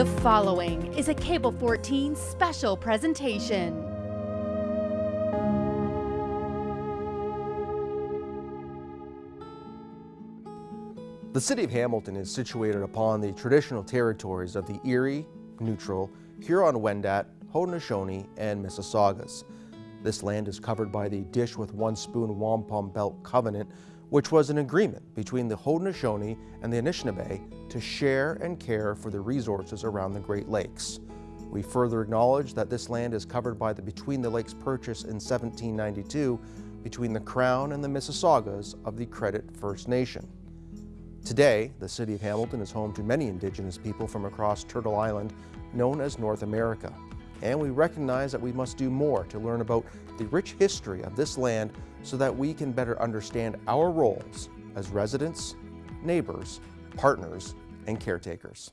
The following is a Cable 14 special presentation. The city of Hamilton is situated upon the traditional territories of the Erie, Neutral, Huron-Wendat, Haudenosaunee, and Mississaugas. This land is covered by the Dish with One Spoon Wampum Belt Covenant, which was an agreement between the Haudenosaunee and the Anishinaabe to share and care for the resources around the Great Lakes. We further acknowledge that this land is covered by the Between the Lakes Purchase in 1792 between the Crown and the Mississaugas of the Credit First Nation. Today, the city of Hamilton is home to many indigenous people from across Turtle Island, known as North America. And we recognize that we must do more to learn about the rich history of this land so that we can better understand our roles as residents, neighbors, partners, and caretakers.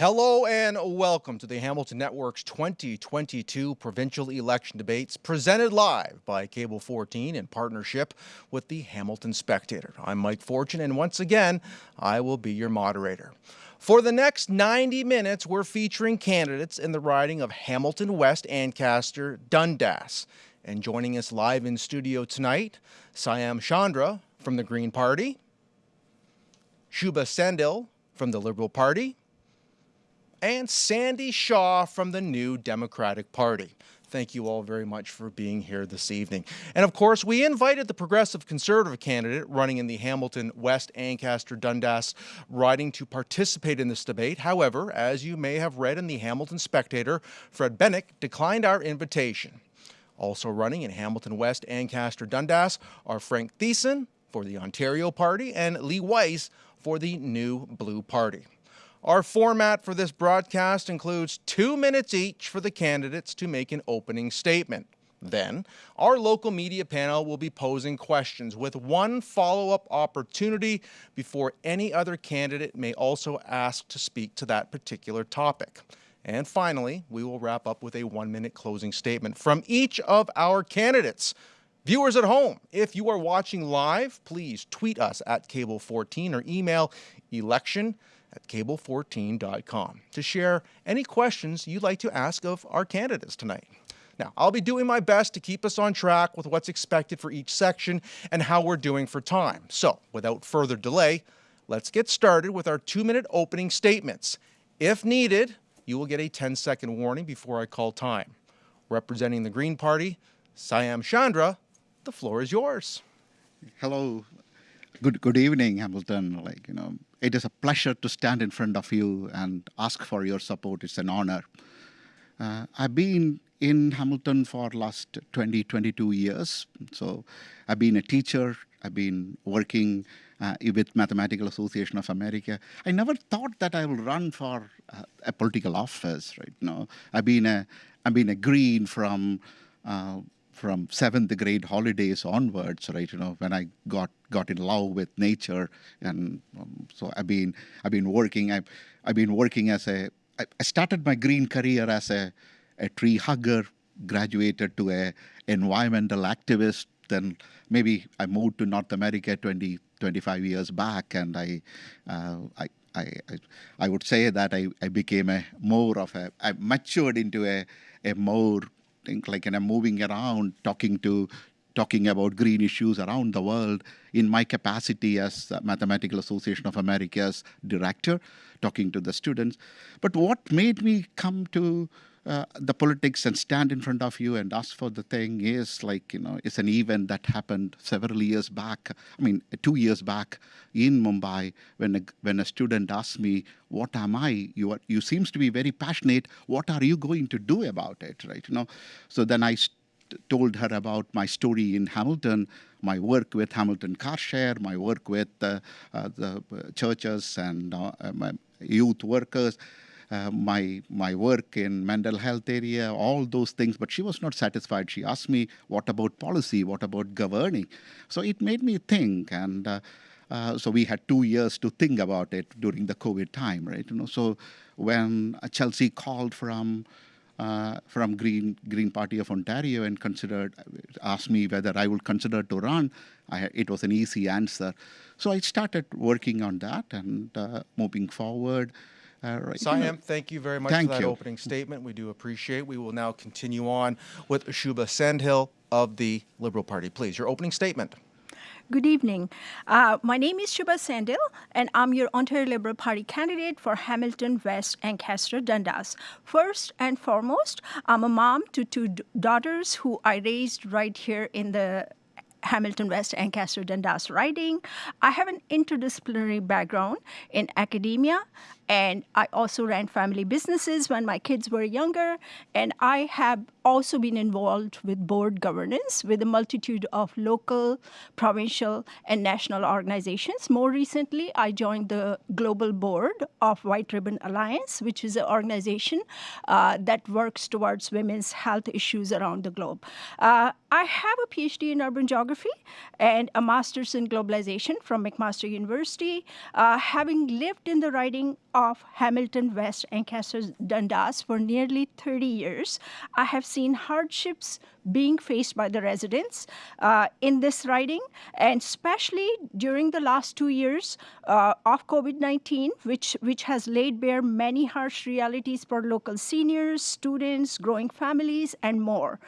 Hello and welcome to the Hamilton Network's 2022 provincial election debates presented live by Cable 14 in partnership with the Hamilton Spectator. I'm Mike Fortune and once again, I will be your moderator. For the next 90 minutes, we're featuring candidates in the riding of Hamilton West Ancaster Dundas. And joining us live in studio tonight, Siam Chandra from the Green Party, Shubha Sandil from the Liberal Party, and Sandy Shaw from the New Democratic Party. Thank you all very much for being here this evening. And of course, we invited the Progressive Conservative candidate running in the Hamilton West Ancaster Dundas riding to participate in this debate. However, as you may have read in the Hamilton Spectator, Fred Bennick declined our invitation. Also running in Hamilton West Ancaster Dundas are Frank Thiessen for the Ontario Party and Lee Weiss for the New Blue Party. Our format for this broadcast includes two minutes each for the candidates to make an opening statement. Then, our local media panel will be posing questions with one follow-up opportunity before any other candidate may also ask to speak to that particular topic. And finally, we will wrap up with a one-minute closing statement from each of our candidates. Viewers at home, if you are watching live, please tweet us at Cable14 or email election at cable14.com to share any questions you'd like to ask of our candidates tonight. Now, I'll be doing my best to keep us on track with what's expected for each section and how we're doing for time. So, without further delay, let's get started with our two-minute opening statements. If needed, you will get a 10-second warning before I call time. Representing the Green Party, Siam Chandra, the floor is yours. Hello, good good evening, Hamilton. Like you know, it is a pleasure to stand in front of you and ask for your support. It's an honor. Uh, I've been in Hamilton for last 20, 22 years. So I've been a teacher. I've been working uh, with Mathematical Association of America. I never thought that I will run for uh, a political office, right? No, I've been a, I've been a green from uh, from seventh grade holidays onwards, right? You know, when I got got in love with nature, and um, so I've been I've been working. I've I've been working as a. I started my green career as a a tree hugger, graduated to a environmental activist. Then maybe I moved to North America 20, 25 years back, and I uh, I I, I, I, would say that I, I became a more of a, I matured into a, a more think like and I'm moving around talking to talking about green issues around the world in my capacity as Mathematical Association of America's director, talking to the students. But what made me come to uh, the politics and stand in front of you and ask for the thing is like, you know, it's an event that happened several years back, I mean, two years back in Mumbai when a, when a student asked me, what am I? You, are, you seems to be very passionate. What are you going to do about it, right? You know, so then I told her about my story in Hamilton, my work with Hamilton Car Share, my work with uh, uh, the churches and uh, my youth workers, uh, my my work in mental health area, all those things. But she was not satisfied. She asked me, "What about policy? What about governing?" So it made me think, and uh, uh, so we had two years to think about it during the COVID time, right? You know, so when Chelsea called from uh, from Green Green Party of Ontario and considered asked me whether I would consider to run, I, it was an easy answer. So I started working on that and uh, moving forward. Uh, right, you know, Siam, thank you very much Thank for that you. opening statement. We do appreciate. We will now continue on with Shubha Sandil of the Liberal Party. Please, your opening statement. Good evening. Uh, my name is Shubha Sandil, and I'm your Ontario Liberal Party candidate for Hamilton West and Ancaster Dundas. First and foremost, I'm a mom to two daughters who I raised right here in the Hamilton West and Ancaster Dundas riding. I have an interdisciplinary background in academia, and I also ran family businesses when my kids were younger. And I have also been involved with board governance with a multitude of local, provincial, and national organizations. More recently, I joined the global board of White Ribbon Alliance, which is an organization uh, that works towards women's health issues around the globe. Uh, I have a PhD in urban geography and a master's in globalization from McMaster University. Uh, having lived in the riding of Hamilton West Ancaster Dundas for nearly 30 years, I have seen hardships being faced by the residents uh, in this riding, and especially during the last two years uh, of COVID-19, which which has laid bare many harsh realities for local seniors, students, growing families, and more.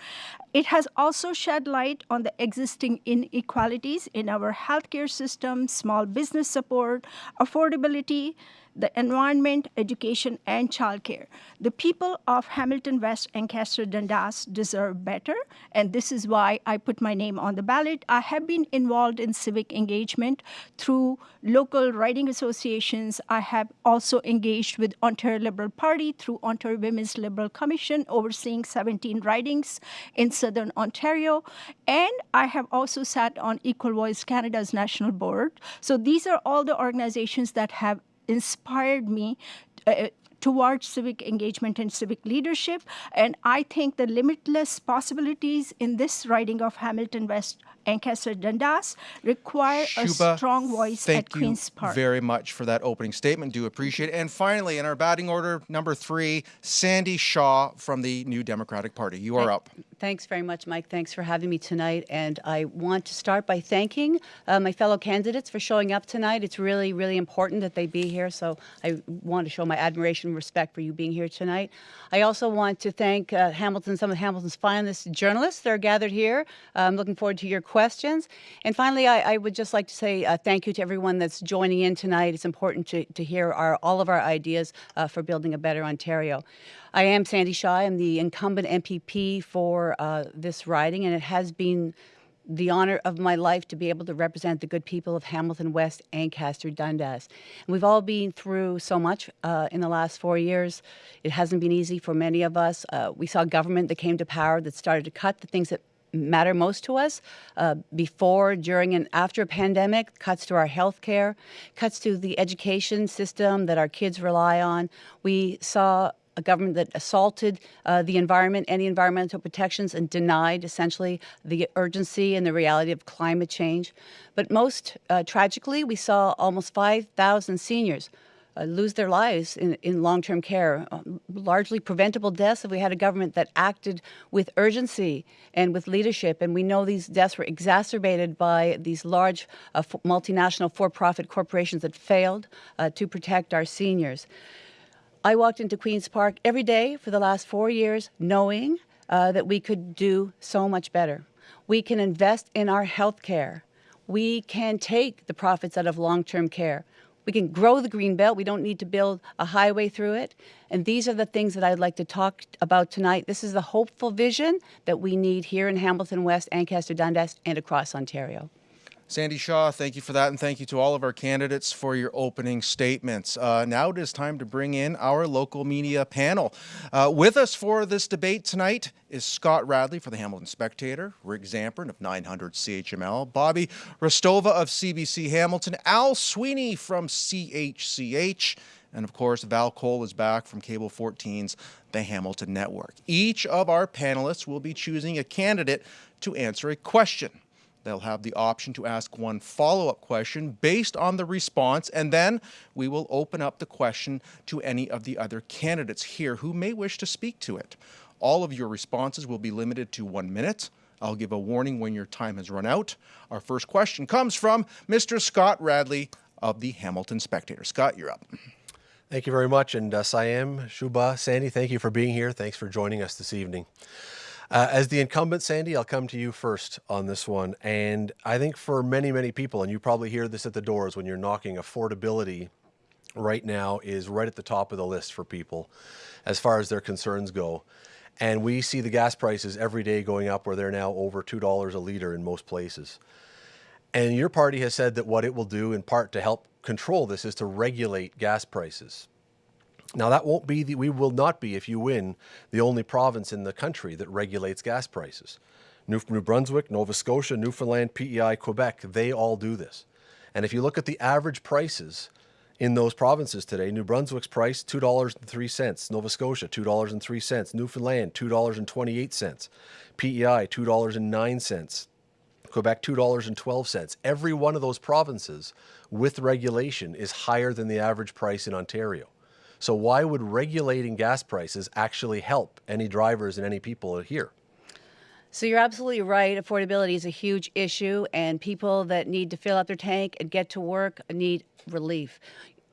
It has also shed light on the existing inequalities in our healthcare system, small business support, affordability, the environment, education, and childcare. The people of Hamilton West Ancaster Dundas deserve better, and this is why I put my name on the ballot. I have been involved in civic engagement through local riding associations. I have also engaged with Ontario Liberal Party through Ontario Women's Liberal Commission, overseeing 17 ridings in Southern Ontario, and I have also sat on Equal Voice Canada's national board. So these are all the organizations that have inspired me uh, towards civic engagement and civic leadership. And I think the limitless possibilities in this riding of Hamilton West Ancaster Dundas require a strong voice at Queen's Park. Thank you Park. very much for that opening statement. Do appreciate it. And finally, in our batting order, number three, Sandy Shaw from the New Democratic Party. You are up. Thanks very much, Mike. Thanks for having me tonight. And I want to start by thanking uh, my fellow candidates for showing up tonight. It's really, really important that they be here. So I want to show my admiration and respect for you being here tonight. I also want to thank uh, Hamilton, some of Hamilton's finest journalists that are gathered here. I'm looking forward to your questions. And finally, I, I would just like to say uh, thank you to everyone that's joining in tonight. It's important to, to hear our, all of our ideas uh, for building a better Ontario. I am Sandy Shaw. I'm the incumbent MPP for uh, this riding, and it has been the honor of my life to be able to represent the good people of Hamilton West, Ancaster, Dundas. And we've all been through so much uh, in the last four years. It hasn't been easy for many of us. Uh, we saw government that came to power that started to cut the things that matter most to us uh, before, during, and after a pandemic, cuts to our health care, cuts to the education system that our kids rely on. We saw a government that assaulted uh, the environment, any environmental protections, and denied essentially the urgency and the reality of climate change. But most uh, tragically, we saw almost 5,000 seniors uh, lose their lives in, in long-term care, uh, largely preventable deaths if we had a government that acted with urgency and with leadership. And we know these deaths were exacerbated by these large uh, multinational for-profit corporations that failed uh, to protect our seniors. I walked into Queen's Park every day for the last four years knowing uh, that we could do so much better. We can invest in our health care. We can take the profits out of long-term care. We can grow the green belt. We don't need to build a highway through it. And these are the things that I'd like to talk about tonight. This is the hopeful vision that we need here in Hamilton West, Ancaster, Dundas, and across Ontario. Sandy Shaw, thank you for that, and thank you to all of our candidates for your opening statements. Uh, now it is time to bring in our local media panel. Uh, with us for this debate tonight is Scott Radley for the Hamilton Spectator, Rick Zamperin of 900 CHML, Bobby Hristova of CBC Hamilton, Al Sweeney from CHCH, And of course, Val Cole is back from Cable 14's The Hamilton Network. Each of our panelists will be choosing a candidate to answer a question. They'll have the option to ask one follow up question based on the response, and then we will open up the question to any of the other candidates here who may wish to speak to it. All of your responses will be limited to one minute. I'll give a warning when your time has run out. Our first question comes from Mr. Scott Radley of the Hamilton Spectator. Scott, you're up. Thank you very much. And uh, Siam, Shuba, Sandy, thank you for being here. Thanks for joining us this evening. Uh, as the incumbent, Sandy, I'll come to you first on this one. And I think for many, many people, and you probably hear this at the doors when you're knocking, affordability right now is right at the top of the list for people as far as their concerns go. And we see the gas prices every day going up where they're now over $2 a liter in most places. And your party has said that what it will do in part to help control this is to regulate gas prices. Now that won't be the, we will not be, if you win, the only province in the country that regulates gas prices. New, New Brunswick, Nova Scotia, Newfoundland, PEI, Quebec, they all do this. And if you look at the average prices in those provinces today, New Brunswick's price $2.03, Nova Scotia $2.03, Newfoundland $2.28, PEI $2.09, Quebec $2.12. Every one of those provinces with regulation is higher than the average price in Ontario. So why would regulating gas prices actually help any drivers and any people here? So you're absolutely right. Affordability is a huge issue, and people that need to fill up their tank and get to work need relief.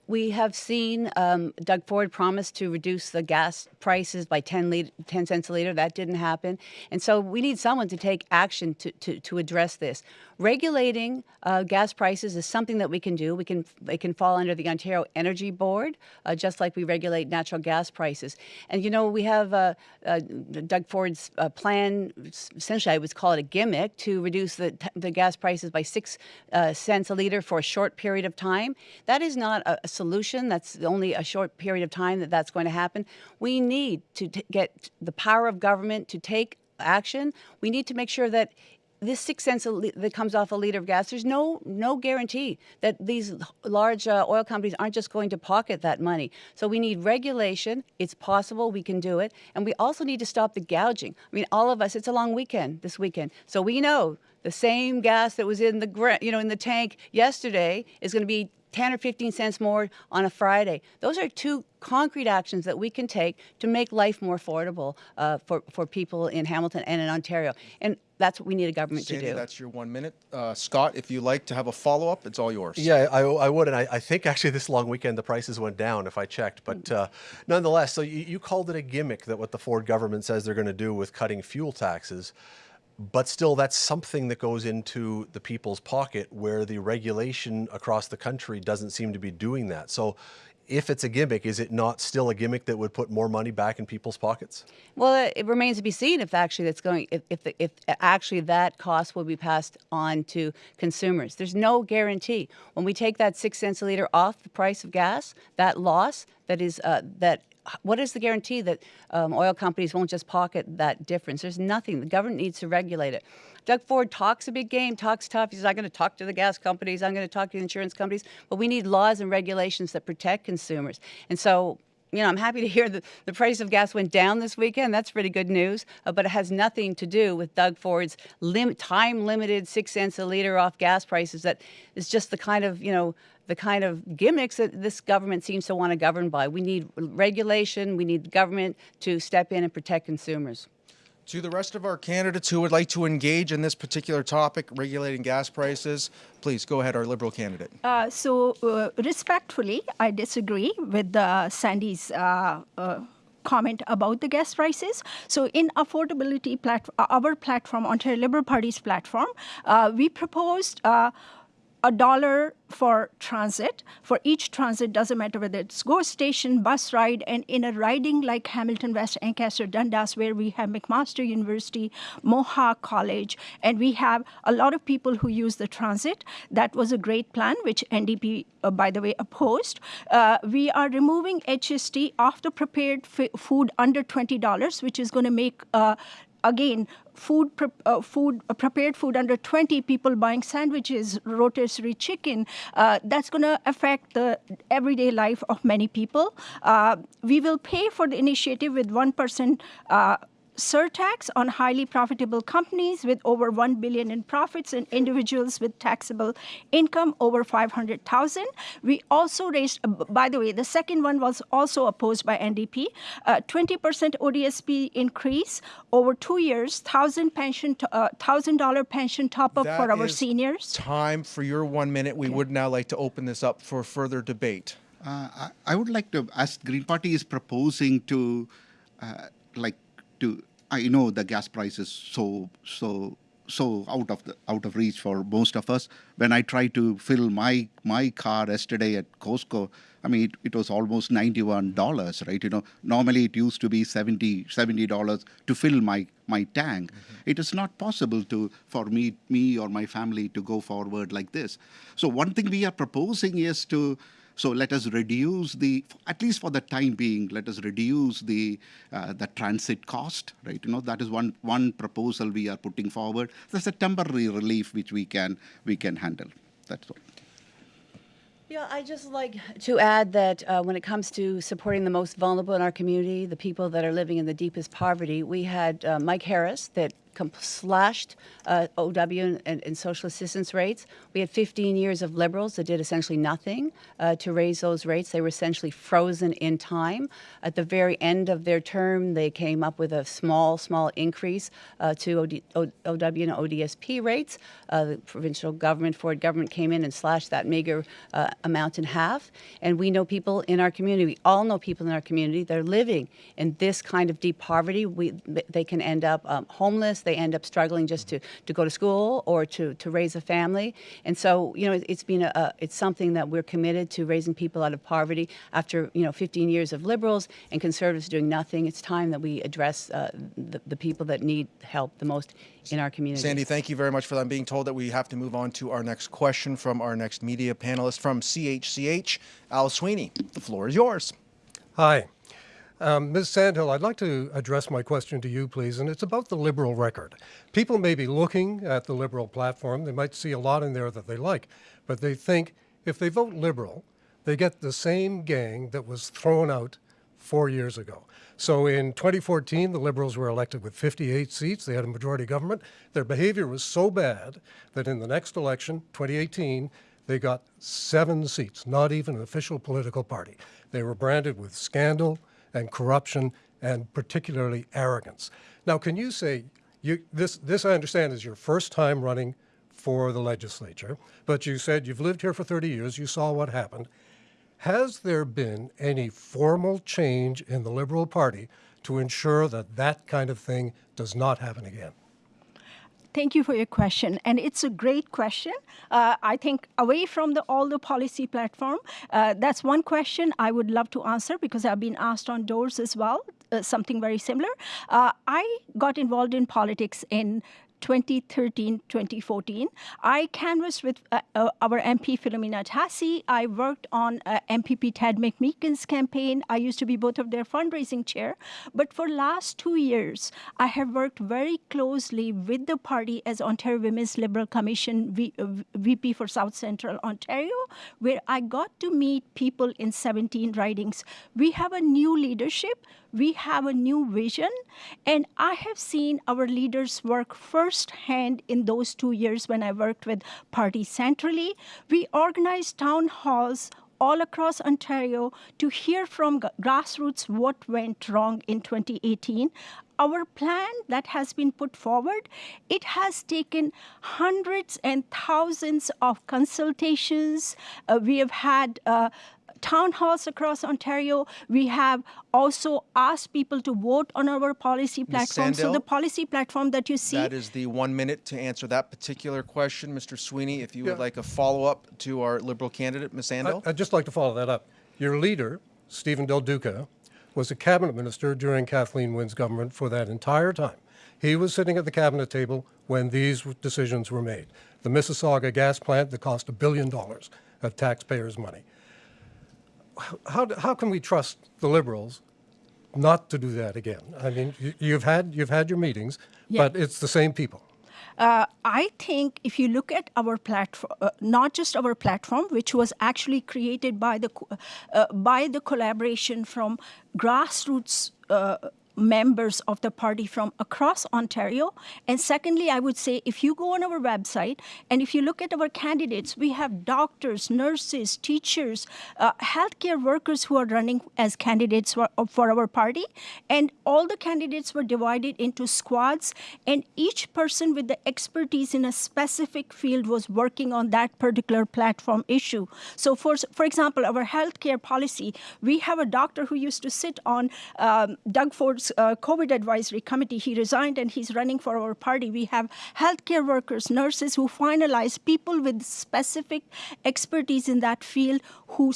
We have seen um, Doug Ford promise to reduce the gas prices by 10, liter, 10, cents a liter. That didn't happen. And so we need someone to take action to, to, to address this. Regulating uh, gas prices is something that we can do. We can it can fall under the Ontario Energy Board, uh, just like we regulate natural gas prices. And you know we have uh, uh Doug Ford's uh, plan. Essentially, I would call it a gimmick to reduce the the gas prices by six uh, cents a liter for a short period of time. That is not a, a, solution. That's only a short period of time that that's going to happen. We need to get the power of government to take action. We need to make sure that this six cents that comes off a liter of gas, there's no no guarantee that these large uh, oil companies aren't just going to pocket that money. So we need regulation. It's possible we can do it, and we also need to stop the gouging. I mean, all of us. It's a long weekend this weekend, so we know the same gas that was in the you know in the tank yesterday is going to be 10 or 15 cents more on a Friday. Those are two concrete actions that we can take to make life more affordable uh, for, for people in Hamilton and in Ontario. And that's what we need a government Sandy, to do. That's your one minute. Uh, Scott, if you like to have a follow up, it's all yours. Yeah, I, I would. And I, I, think actually this long weekend the prices went down if I checked. But uh, nonetheless, so you, you called it a gimmick that what the Ford government says they're going to do with cutting fuel taxes but still that's something that goes into the people's pocket where the regulation across the country doesn't seem to be doing that. So if it's a gimmick, is it not still a gimmick that would put more money back in people's pockets? Well, it remains to be seen if actually that's going if if, if actually that cost will be passed on to consumers. There's no guarantee. When we take that six cents a liter off the price of gas, that loss that is uh, that what is the guarantee that um, oil companies won't just pocket that difference? There's nothing. The government needs to regulate it. Doug Ford talks a big game, talks tough. He says, I'm going to talk to the gas companies, I'm going to talk to the insurance companies, but we need laws and regulations that protect consumers. And so you know, I'm happy to hear that the price of gas went down this weekend. That's pretty good news. Uh, but it has nothing to do with Doug Ford's lim- time-limited six cents a liter off gas prices. That is just the kind of you know the kind of gimmicks that this government seems to want to govern by. We need regulation. We need the government to step in and protect consumers. To the rest of our candidates who would like to engage in this particular topic, regulating gas prices, please go ahead, our Liberal candidate. Uh, so, uh, respectfully, I disagree with uh, Sandy's uh, uh, comment about the gas prices. So in affordability, plat- our platform, Ontario Liberal Party's platform, uh, we proposed uh, a dollar for transit. For each transit, doesn't matter whether it's GO station, bus ride, and in a riding like Hamilton West, Ancaster, Dundas, where we have McMaster University, Mohawk College, and we have a lot of people who use the transit. That was a great plan, which NDP, uh, by the way, opposed. Uh, we are removing HST off the prepared food under $20, which is going to make uh, again, food, pre- uh, food uh, prepared food under 20 people buying sandwiches, rotisserie chicken. Uh, that's going to affect the everyday life of many people. Uh, we will pay for the initiative with one percent. Uh, surtax on highly profitable companies with over 1 billion in profits and individuals with taxable income over 500,000. We also raised, uh, by the way, the second one was also opposed by NDP, uh, 20% ODSP increase over two years, thousand pension, to, uh, thousand dollar pension top up for our is seniors. Time for your one minute. We would now like to open this up for further debate. Uh, I, I would like to, as Green Party is proposing to, uh, like, to, I know the gas price is so, so, so out of the out of reach for most of us. When I tried to fill my my car yesterday at Costco, I mean, it, it was almost ninety-one dollars, right? You know, normally it used to be 70 dollars to fill my my tank. Mm-hmm. It is not possible to for me me or my family to go forward like this. So one thing we are proposing is to so let us reduce the, at least for the time being, let us reduce the uh, the transit cost, right? You know that is one one proposal we are putting forward. That's a temporary relief which we can we can handle. That's all. Yeah, I just like to add that uh, when it comes to supporting the most vulnerable in our community, the people that are living in the deepest poverty, we had uh, Mike Harris that slashed uh, OW and, and, social assistance rates. We had 15 years of liberals that did essentially nothing uh, to raise those rates. They were essentially frozen in time. At the very end of their term, they came up with a small, small increase uh, to OD, OW and ODSP rates. Uh, the provincial government, Ford government, came in and slashed that meager uh, amount in half. And we know people in our community. We all know people in our community they're living in this kind of deep poverty. We, they can end up um, homeless. They end up struggling just to, to go to school or to, to raise a family. And so, you know, it, it's been a, a, it's something that we're committed to raising people out of poverty. After, you know, 15 years of liberals and conservatives doing nothing, it's time that we address uh, the, the people that need help the most in our community. Sandy, thank you very much for that. I'm being told that we have to move on to our next question from our next media panelist from CHCH, Al Sweeney. The floor is yours. Hi. Um, Ms. Sandil, I'd like to address my question to you, please, and it's about the Liberal record. People may be looking at the Liberal platform, they might see a lot in there that they like, but they think if they vote Liberal, they get the same gang that was thrown out four years ago. So in 2014, the Liberals were elected with 58 seats. They had a majority government. Their behavior was so bad that in the next election, 2018, they got seven seats, not even an official political party. They were branded with scandal and corruption and particularly arrogance. Now, can you say, you, this, this I understand is your first time running for the legislature, but you said you've lived here for 30 years, you saw what happened. Has there been any formal change in the Liberal Party to ensure that that kind of thing does not happen again? Thank you for your question, and it's a great question. Uh, I think away from the all the policy platform, uh, that's one question I would love to answer because I've been asked on doors as well, uh, something very similar. Uh, I got involved in politics in 2013 2014. I canvassed with uh, uh, our MP Filomena Tassi. I worked on uh, MPP Ted McMeekin's campaign. I used to be both of their fundraising chair. But for last two years, I have worked very closely with the party as Ontario Women's Liberal Commission v- uh, VP for South Central Ontario, where I got to meet people in 17 ridings. We have a new leadership we have a new vision and i have seen our leaders work firsthand in those two years when i worked with party centrally we organized town halls all across Ontario to hear from grassroots what went wrong in 2018. Our plan that has been put forward, it has taken hundreds and thousands of consultations. Uh, we have had uh, town halls across Ontario. We have also asked people to vote on our policy platform. So the policy platform that you see, That is the one minute to answer that particular question. Mr. Sweeney, if you would like a follow up to our Liberal candidate, Ms. Sandel. I- I'd just like to follow that up. Your leader, Steven Del Duca, was a cabinet minister during Kathleen Wynne's government for that entire time. He was sitting at the cabinet table when these decisions were made. The Mississauga gas plant that cost a billion dollars of taxpayers' money. How, how can we trust the Liberals not to do that again? I mean, you, you've had you've had your meetings, Yeah. but it's the same people. Uh, I think if you look at our platform, uh, not just our platform, which was actually created by the uh, by the collaboration from grassroots. Uh, members of the party from across Ontario. And secondly, I would say if you go on our website and if you look at our candidates, we have doctors, nurses, teachers, uh, healthcare workers who are running as candidates for, for our party. And all the candidates were divided into squads, and each person with the expertise in a specific field was working on that particular platform issue. So, for, for example, our healthcare policy, we have a doctor who used to sit on um, Doug Ford's uh, COVID advisory committee. He resigned and he's running for our party. We have healthcare workers, nurses who finalize, people with specific expertise in that field who,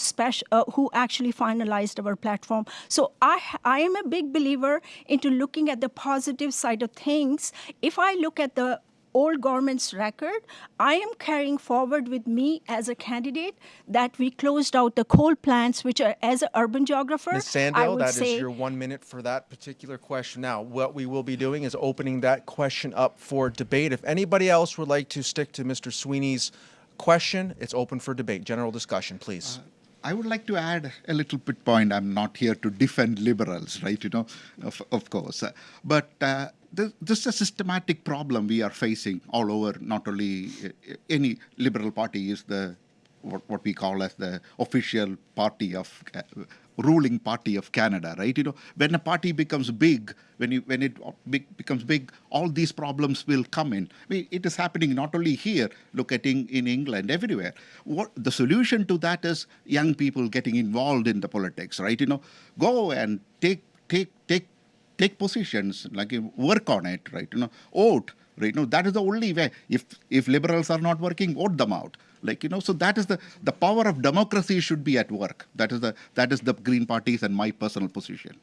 uh, who actually finalized our platform. So I, I am a big believer into looking at the positive side of things. If I look at the old government's record, I am carrying forward with me as a candidate that we closed out the coal plants, which are as an urban geographer. Ms. I Sandell, would that is say, your one minute for that particular question. Now, what we will be doing is opening that question up for debate. If anybody else would like to stick to Mr. Sweeney's question, it's open for debate. General discussion, please. I would like to add a little bit point. I'm not here to defend liberals, right? You know, of, of course. Uh, but uh, this, is a systematic problem we are facing all over. Not only uh, any liberal party is the what, what we call as the official party of uh, ruling party of Canada, right? You know, when a party becomes big, when you when it becomes big, all these problems will come in. I mean, it is happening not only here. Look at in, in England, everywhere. What the solution to that is young people getting involved in the politics, right? You know, go and take take take take positions, like work on it, right? You know, vote, right? You know, that is the only way. If if liberals are not working, vote them out. Like you know, so that is the the power of democracy should be at work. That is the that is the Green Party's and my personal position.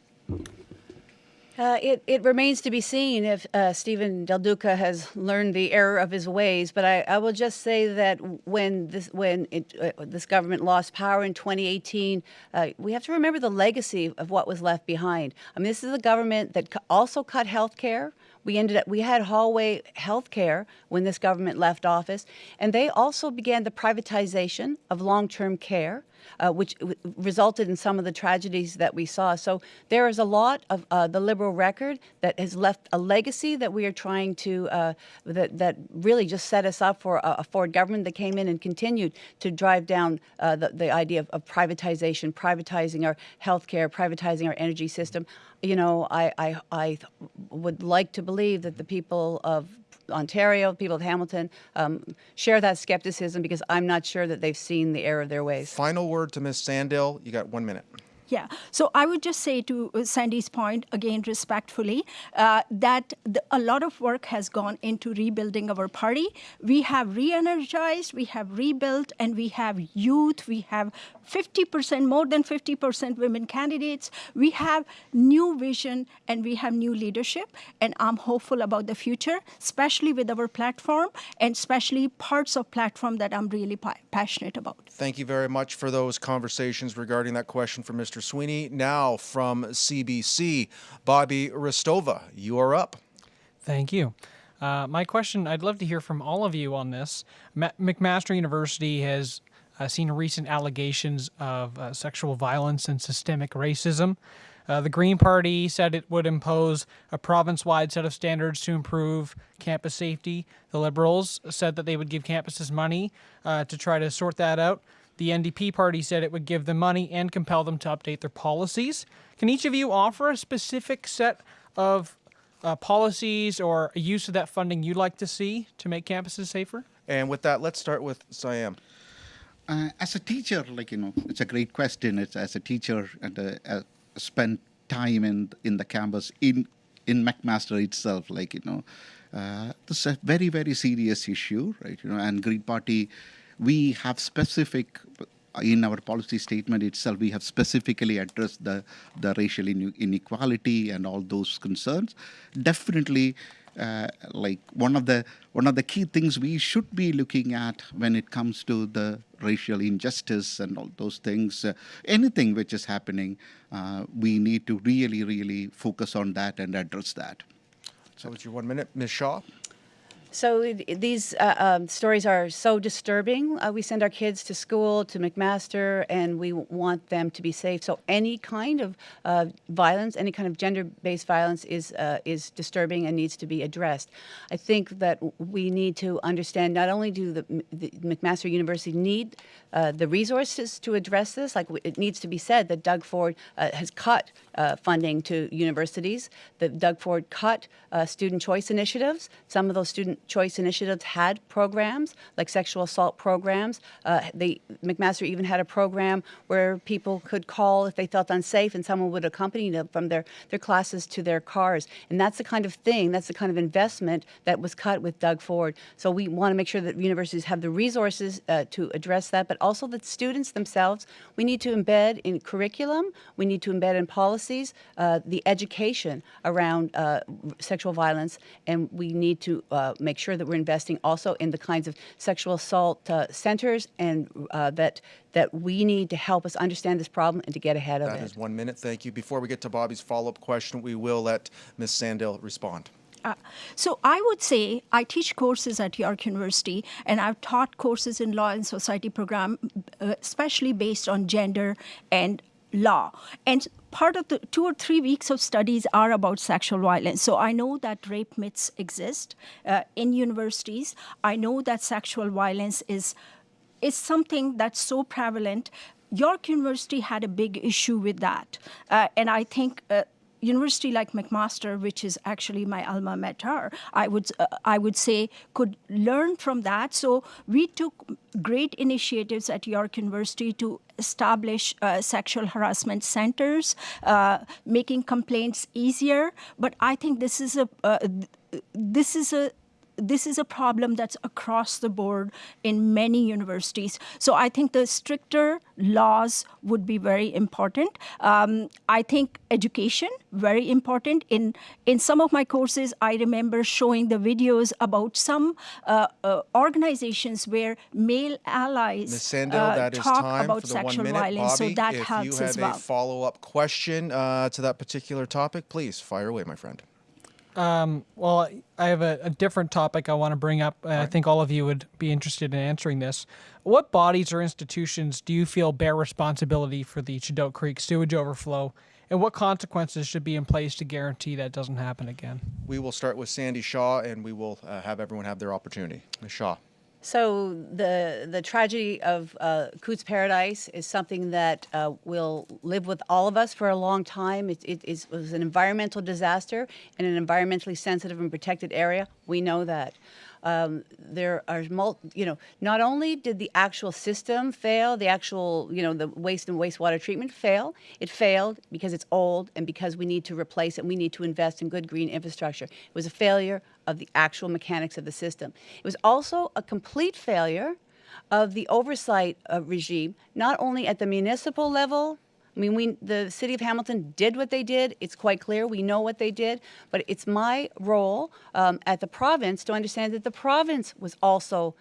Uh, it, it remains to be seen if uh, Steven Del Duca has learned the error of his ways. But I, I will just say that when this when it, uh, this government lost power in 2018, uh, we have to remember the legacy of what was left behind. I mean, this is a government that also cut health care. We ended up we had hallway health care when this government left office, and they also began the privatization of long-term care uh, which resulted in some of the tragedies that we saw. So there is a lot of uh, the liberal record that has left a legacy that we are trying to uh, that that really just set us up for a, a Ford government that came in and continued to drive down uh, the the idea of, of privatization, privatizing our healthcare, privatizing our energy system. You know, I I, I would like to believe that the people of Ontario, people of Hamilton, um, share that skepticism because I'm not sure that they've seen the error of their ways. Final word to Ms. Sandell. You got one minute. Yeah. So I would just say to uh, Sandy's point, again, respectfully, uh, that the, a lot of work has gone into rebuilding our party. We have re energized, we have rebuilt, and we have youth. We have 50%, more than 50% women candidates. We have new vision and we have new leadership. And I'm hopeful about the future, especially with our platform and especially parts of platform that I'm really pa- passionate about. Thank you very much for those conversations regarding that question from Mr. Sweeney. Now from CBC, Bobby Hristova, you are up. Thank you. Uh, my question I'd love to hear from all of you on this. Ma- McMaster University has uh, seen recent allegations of uh, sexual violence and systemic racism. Uh, the Green Party said it would impose a province wide set of standards to improve campus safety. The Liberals said that they would give campuses money uh, to try to sort that out. The NDP party said it would give them money and compel them to update their policies. Can each of you offer a specific set of uh, policies or a use of that funding you'd like to see to make campuses safer? And with that, let's start with Siam. Uh, as a teacher, like you know, it's a great question. It's as a teacher and uh, uh, spend time in in the campus in in McMaster itself, like you know, uh, this is a very very serious issue, right? You know, and Green Party, we have specific in our policy statement itself, we have specifically addressed the the racial ine- inequality and all those concerns. Definitely, uh, like one of the one of the key things we should be looking at when it comes to the racial injustice and all those things, uh, anything which is happening, uh, we need to really, really focus on that and address that. So it's your one minute, Ms. Shaw. So these uh, um, stories are so disturbing. Uh, we send our kids to school, to McMaster, and we want them to be safe. So any kind of uh, violence, any kind of gender-based violence is uh, is disturbing and needs to be addressed. I think that we need to understand not only do the, the McMaster University need uh, the resources to address this, like it needs to be said that Doug Ford uh, has cut funding to universities. That Doug Ford cut student choice initiatives. Some of those student choice initiatives had programs like sexual assault programs. Uh, McMaster even had a program where people could call if they felt unsafe, and someone would accompany them from their their classes to their cars. And that's the kind of thing. That's the kind of investment that was cut with Doug Ford. So we want to make sure that universities have the resources uh, to address that, but also that students themselves. We need to embed in curriculum. We need to embed in policies uh, the education around uh, sexual violence, and we need to uh, make sure that we're investing also in the kinds of sexual assault uh, centers and uh, that that we need to help us understand this problem and to get ahead of That it. is one minute. Thank you. Before we get to Bobby's follow-up question, we will let Ms. Sandell respond. Uh, so I would say I teach courses at York University, and I've taught courses in law and society program, uh, especially based on gender and law. And part of the two or three weeks of studies are about sexual violence. So I know that rape myths exist uh, in universities. I know that sexual violence is is something that's so prevalent. York University had a big issue with that, uh, and I think. Uh, University like McMaster, which is actually my alma mater, I would uh, I would say could learn from that. So we took great initiatives at York University to establish uh, sexual harassment centers, uh, making complaints easier. But I think this is a uh, this is a this is a problem that's across the board in many universities. So I think the stricter laws would be very important. Um, I think education very important. In in some of my courses, I remember showing the videos about some uh, uh, organizations where male allies Ms. Sandil, that is talk about sexual minute. violence. Bobby, so that helps as well. if you have a follow-up question uh, to that particular topic, please fire away, my friend. Well, I have a, a different topic I want to bring up. and I think all of you would be interested in answering this. What bodies or institutions do you feel bear responsibility for the Chedoke Creek sewage overflow, and what consequences should be in place to guarantee that doesn't happen again? We will start with Sandy Shaw, and we will uh, have everyone have their opportunity. Ms. Shaw. So the the tragedy of uh, Cootes Paradise is something that uh, will live with all of us for a long time. It, it, it was an environmental disaster in an environmentally sensitive and protected area. We know that. Um, there are, mul- you know, not only did the actual system fail, the actual, you know, the waste and wastewater treatment fail, it failed because it's old and because we need to replace it. We need to invest in good green infrastructure. It was a failure of the actual mechanics of the system. It was also a complete failure of the oversight uh, regime, not only at the municipal level. I mean, we, the city of Hamilton did what they did. It's quite clear. We know what they did. But it's my role um, at the province to understand that the province was also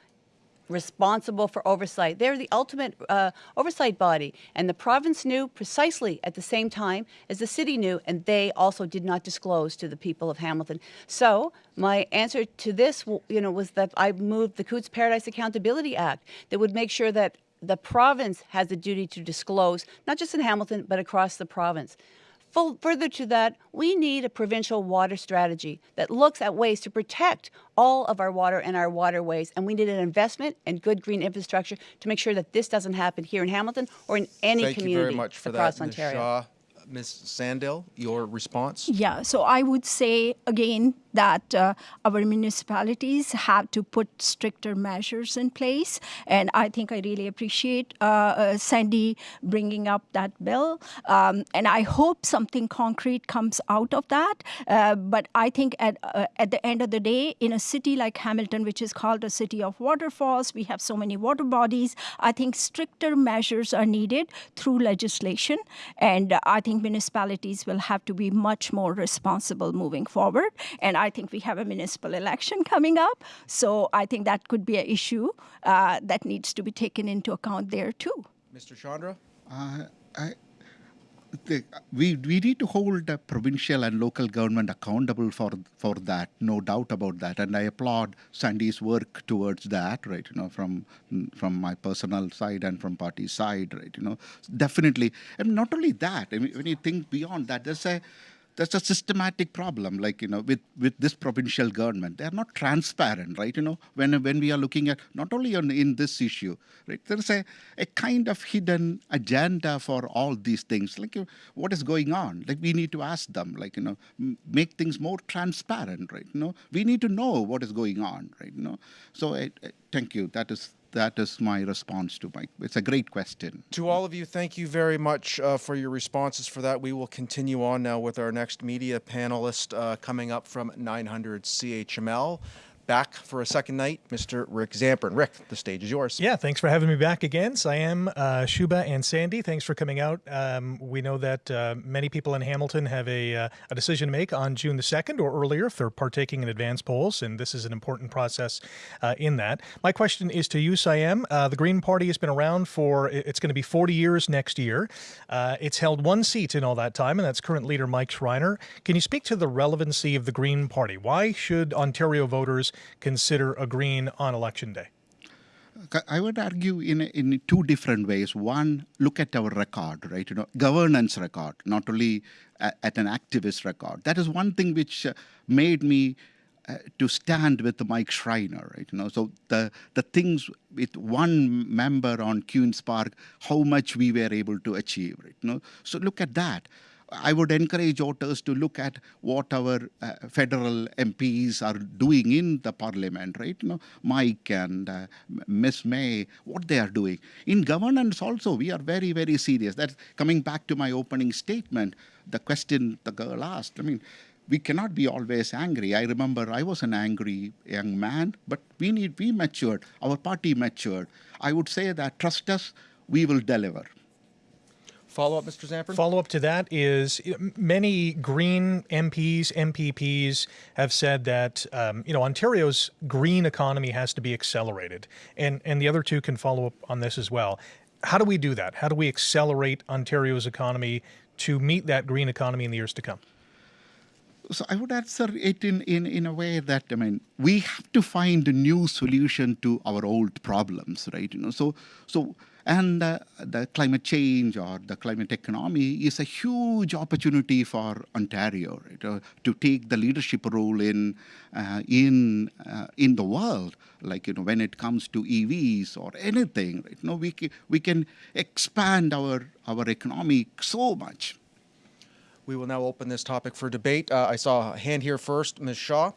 responsible for oversight. They're the ultimate uh, oversight body. And the province knew precisely at the same time as the city knew, and they also did not disclose to the people of Hamilton. So my answer to this, you know, was that I moved the Cootes Paradise Accountability Act that would make sure that the province has the duty to disclose, not just in Hamilton, but across the province. Full, further to that, we need a provincial water strategy that looks at ways to protect all of our water and our waterways. And we need an investment and good green infrastructure to make sure that this doesn't happen here in Hamilton or in any Thank community you very much for across that, Ms. Shaw. Ms. Sandil, your response? Yeah, so I would say again that uh, our municipalities have to put stricter measures in place. And I think I really appreciate uh, uh, Sandy bringing up that bill. Um, and I hope something concrete comes out of that. Uh, but I think at, uh, at the end of the day, in a city like Hamilton, which is called a city of waterfalls, we have so many water bodies. I think stricter measures are needed through legislation. And I think municipalities will have to be much more responsible moving forward. And I think we have a municipal election coming up. So I think that could be an issue uh, that needs to be taken into account there too. Mr. Chandra? Uh, I, the, we, we need to hold the provincial and local government accountable for for that, no doubt about that. And I applaud Sandy's work towards that, right? You know, from from my personal side and from party side, right? You know, definitely. And not only that, I mean, when you think beyond that, there's a that's a systematic problem like you know with with this provincial government. They are not transparent right? You know when when we are looking at not only on in this issue right? There's a, a kind of hidden agenda for all these things. Like what is going on? Like we need to ask them like you know make things more transparent right? You know we need to know what is going on right? You know so I, I, thank you. That is that is my response to Mike. It's a great question. To all of you, thank you very much uh, for your responses for that. We will continue on now with our next media panelist uh, coming up from 900 CHML back for a second night, Mr. Rick Zamperin. Rick, the stage is yours. Yeah, thanks for having me back again. Siam, uh, Shubha, and Sandy, thanks for coming out. Um, we know that uh, many people in Hamilton have a, uh, a decision to make on June the 2nd or earlier if they're partaking in advance polls, and this is an important process uh, in that. My question is to you, Siam. Uh, the Green Party has been around for, it's going to be 40 years next year. Uh, it's held one seat in all that time, and that's current leader Mike Schreiner. Can you speak to the relevancy of the Green Party? Why should Ontario voters consider agreeing on election day? I would argue in in two different ways. One, look at our record, right? You know, governance record, not only at an activist record. That is one thing which uh, made me uh, to stand with Mike Schreiner, right? You know, so the the things with one member on Queens Park, how much we were able to achieve, right? You know, so look at that. I would encourage voters to look at what our uh, federal MPs are doing in the parliament, right? You know, Mike and uh, Miss May, what they are doing. In governance also, we are very, very serious. That's coming back to my opening statement, the question the girl asked. I mean, we cannot be always angry. I remember I was an angry young man, but we need, we matured, our party matured. I would say that trust us, we will deliver. Follow up, Mr. Zamperin? Follow up to that is many Green MPs, MPPs have said that um, you know Ontario's green economy has to be accelerated, and and the other two can follow up on this as well. How do we do that? How do we accelerate Ontario's economy to meet that green economy in the years to come? So I would answer it in, in, in a way that I mean we have to find a new solution to our old problems, right? You know, so so and uh, the climate change or the climate economy is a huge opportunity for Ontario right, uh, to take the leadership role in uh, in uh, in the world. Like you know, when it comes to EVs or anything, right? You know, we can, we can expand our our economy so much. We will now open this topic for debate. Uh, I saw a hand here first, Ms. Shaw.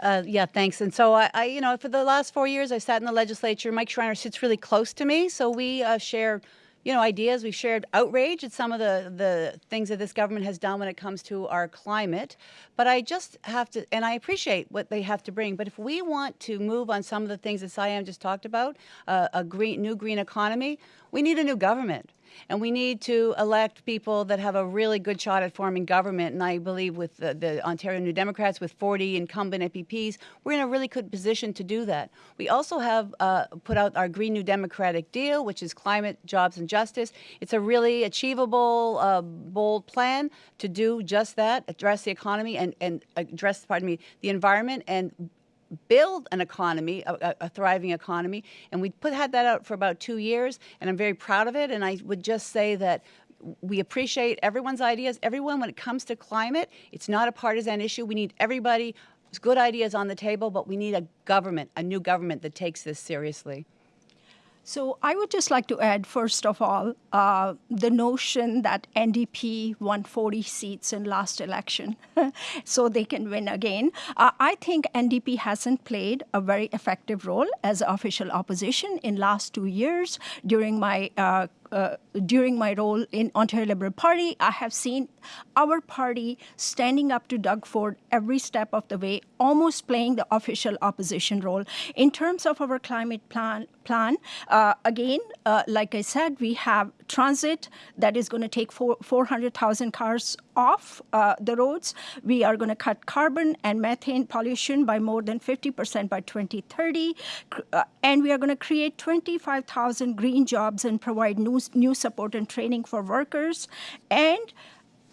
Uh, yeah, thanks. And so I, I, you know, for the last four years, I sat in the legislature. Mike Schreiner sits really close to me, so we uh, share, you know, ideas. We shared outrage at some of the the things that this government has done when it comes to our climate. But I just have to, and I appreciate what they have to bring. But if we want to move on some of the things that Siam just talked about, uh, a green, new green economy, we need a new government. And we need to elect people that have a really good shot at forming government. And I believe with the, the, Ontario New Democrats, with 40 incumbent MPPs, we're in a really good position to do that. We also have uh, put out our Green New Democratic Deal, which is climate, jobs, and justice. It's a really achievable, uh, bold plan to do just that, address the economy and, and address, pardon me, the environment and build an economy, a, a, thriving economy, and we put had that out for about two years, and I'm very proud of it. And I would just say that we appreciate everyone's ideas. Everyone, when it comes to climate, it's not a partisan issue. We need everybody good ideas on the table, but we need a government, a new government that takes this seriously. So I would just like to add, first of all, uh, the notion that NDP won 40 seats in last election, so they can win again. Uh, I think NDP hasn't played a very effective role as official opposition in last two years. During my uh, uh, during my role in Ontario Liberal Party, I have seen our party standing up to Doug Ford every step of the way, almost playing the official opposition role. In terms of our climate plan, plan uh, again, uh, like I said, we have transit that is going to take 400,000 cars off uh, the roads. We are going to cut carbon and methane pollution by more than 50% by 2030. Uh, and we are going to create 25,000 green jobs and provide new, new support and training for workers. And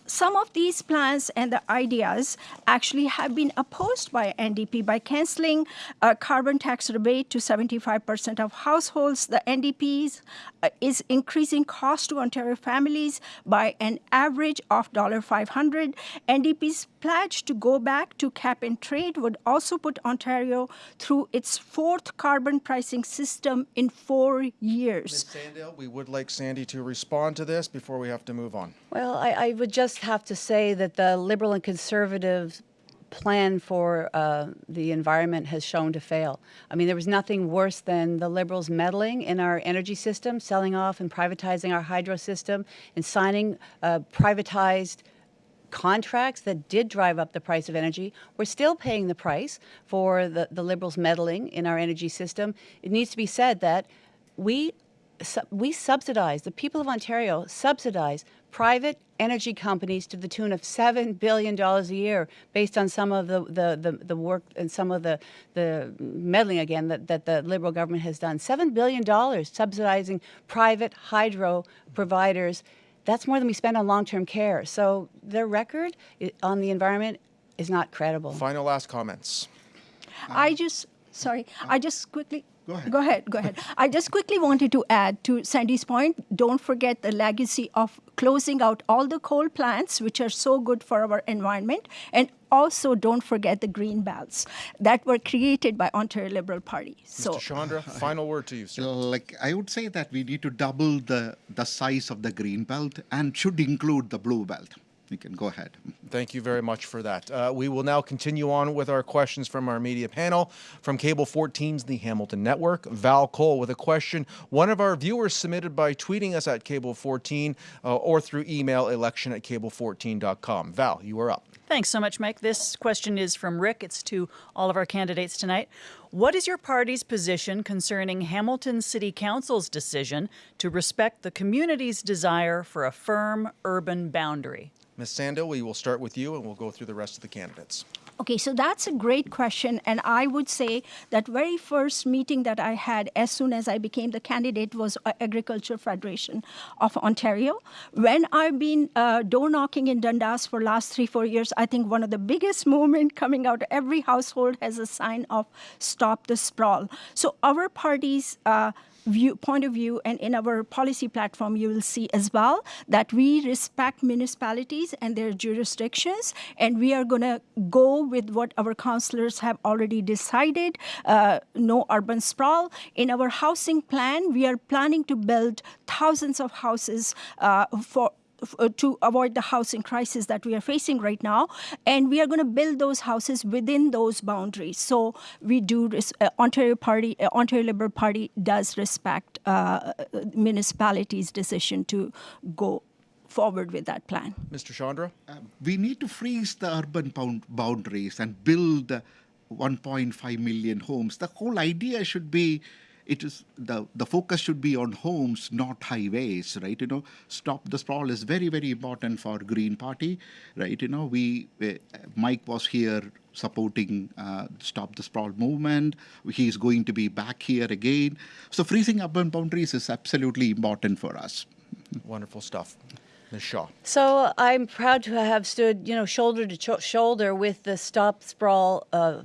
some of these plans and the ideas actually have been opposed by NDP by canceling a carbon tax rebate to 75% of households. The NDP uh, is increasing cost to Ontario families by an average of $500. NDP's pledge to go back to cap and trade would also put Ontario through its fourth carbon pricing system in four years. Ms. Sandil, we would like Sandy to respond to this before we have to move on. Well, I, I would just have to say that the Liberal and Conservative plan for uh, the environment has shown to fail. I mean, there was nothing worse than the Liberals meddling in our energy system, selling off and privatizing our hydro system, and signing uh, privatized contracts that did drive up the price of energy. We're still paying the price for the, the Liberals meddling in our energy system. It needs to be said that we we subsidize, the people of Ontario subsidize private energy companies to the tune of $7 billion a year based on some of the, the, the, the, work and some of the, the meddling again that, that the Liberal government has done. $7 billion subsidizing private hydro providers. That's more than we spend on long-term care. So their record on the environment is not credible. Final last comments. I just, sorry, I just quickly, Go ahead. Go ahead. Go ahead. I just quickly wanted to add to Sandy's point. Don't forget the legacy of closing out all the coal plants, which are so good for our environment, and also don't forget the green belts that were created by Ontario Liberal Party. So, Mr. Chandra, final word to you, sir. Like I would say that we need to double the the size of the green belt and should include the blue belt. You can go ahead. Thank you very much for that. Uh, we will now continue on with our questions from our media panel. From Cable 14's The Hamilton Network, Val Cole with a question one of our viewers submitted by tweeting us at Cable 14 uh, or through email election at cable14.com. Val, you are up. Thanks so much, Mike. This question is from Rick. It's to all of our candidates tonight. What is your party's position concerning Hamilton City Council's decision to respect the community's desire for a firm urban boundary? Ms. Sandil, we will start with you and we'll go through the rest of the candidates. Okay, so that's a great question. And I would say that very first meeting that I had as soon as I became the candidate was Agriculture Federation of Ontario. When I've been uh, door knocking in Dundas for last three, four years, I think one of the biggest movement coming out, every household has a sign of stop the sprawl. So our parties. uh, view, point of view and in our policy platform, you will see as well that we respect municipalities and their jurisdictions, and we are going to go with what our councillors have already decided, uh, no urban sprawl. In our housing plan, we are planning to build thousands of houses uh, for to avoid the housing crisis that we are facing right now. And we are going to build those houses within those boundaries. So we do, uh, Ontario Party, uh, Ontario Liberal Party does respect uh, municipalities' decision to go forward with that plan. Mr. Chandra? Uh, we need to freeze the urban boundaries and build 1.5 million homes. The whole idea should be it is the the focus should be on homes, not highways, right? You know, stop the sprawl is very very important for Green Party, right? You know, we uh, Mike was here supporting uh, stop the sprawl movement. He's going to be back here again. So freezing urban boundaries is absolutely important for us. Wonderful stuff. Shaw. So I'm proud to have stood, you know, shoulder to shoulder with the Stop Sprawl uh,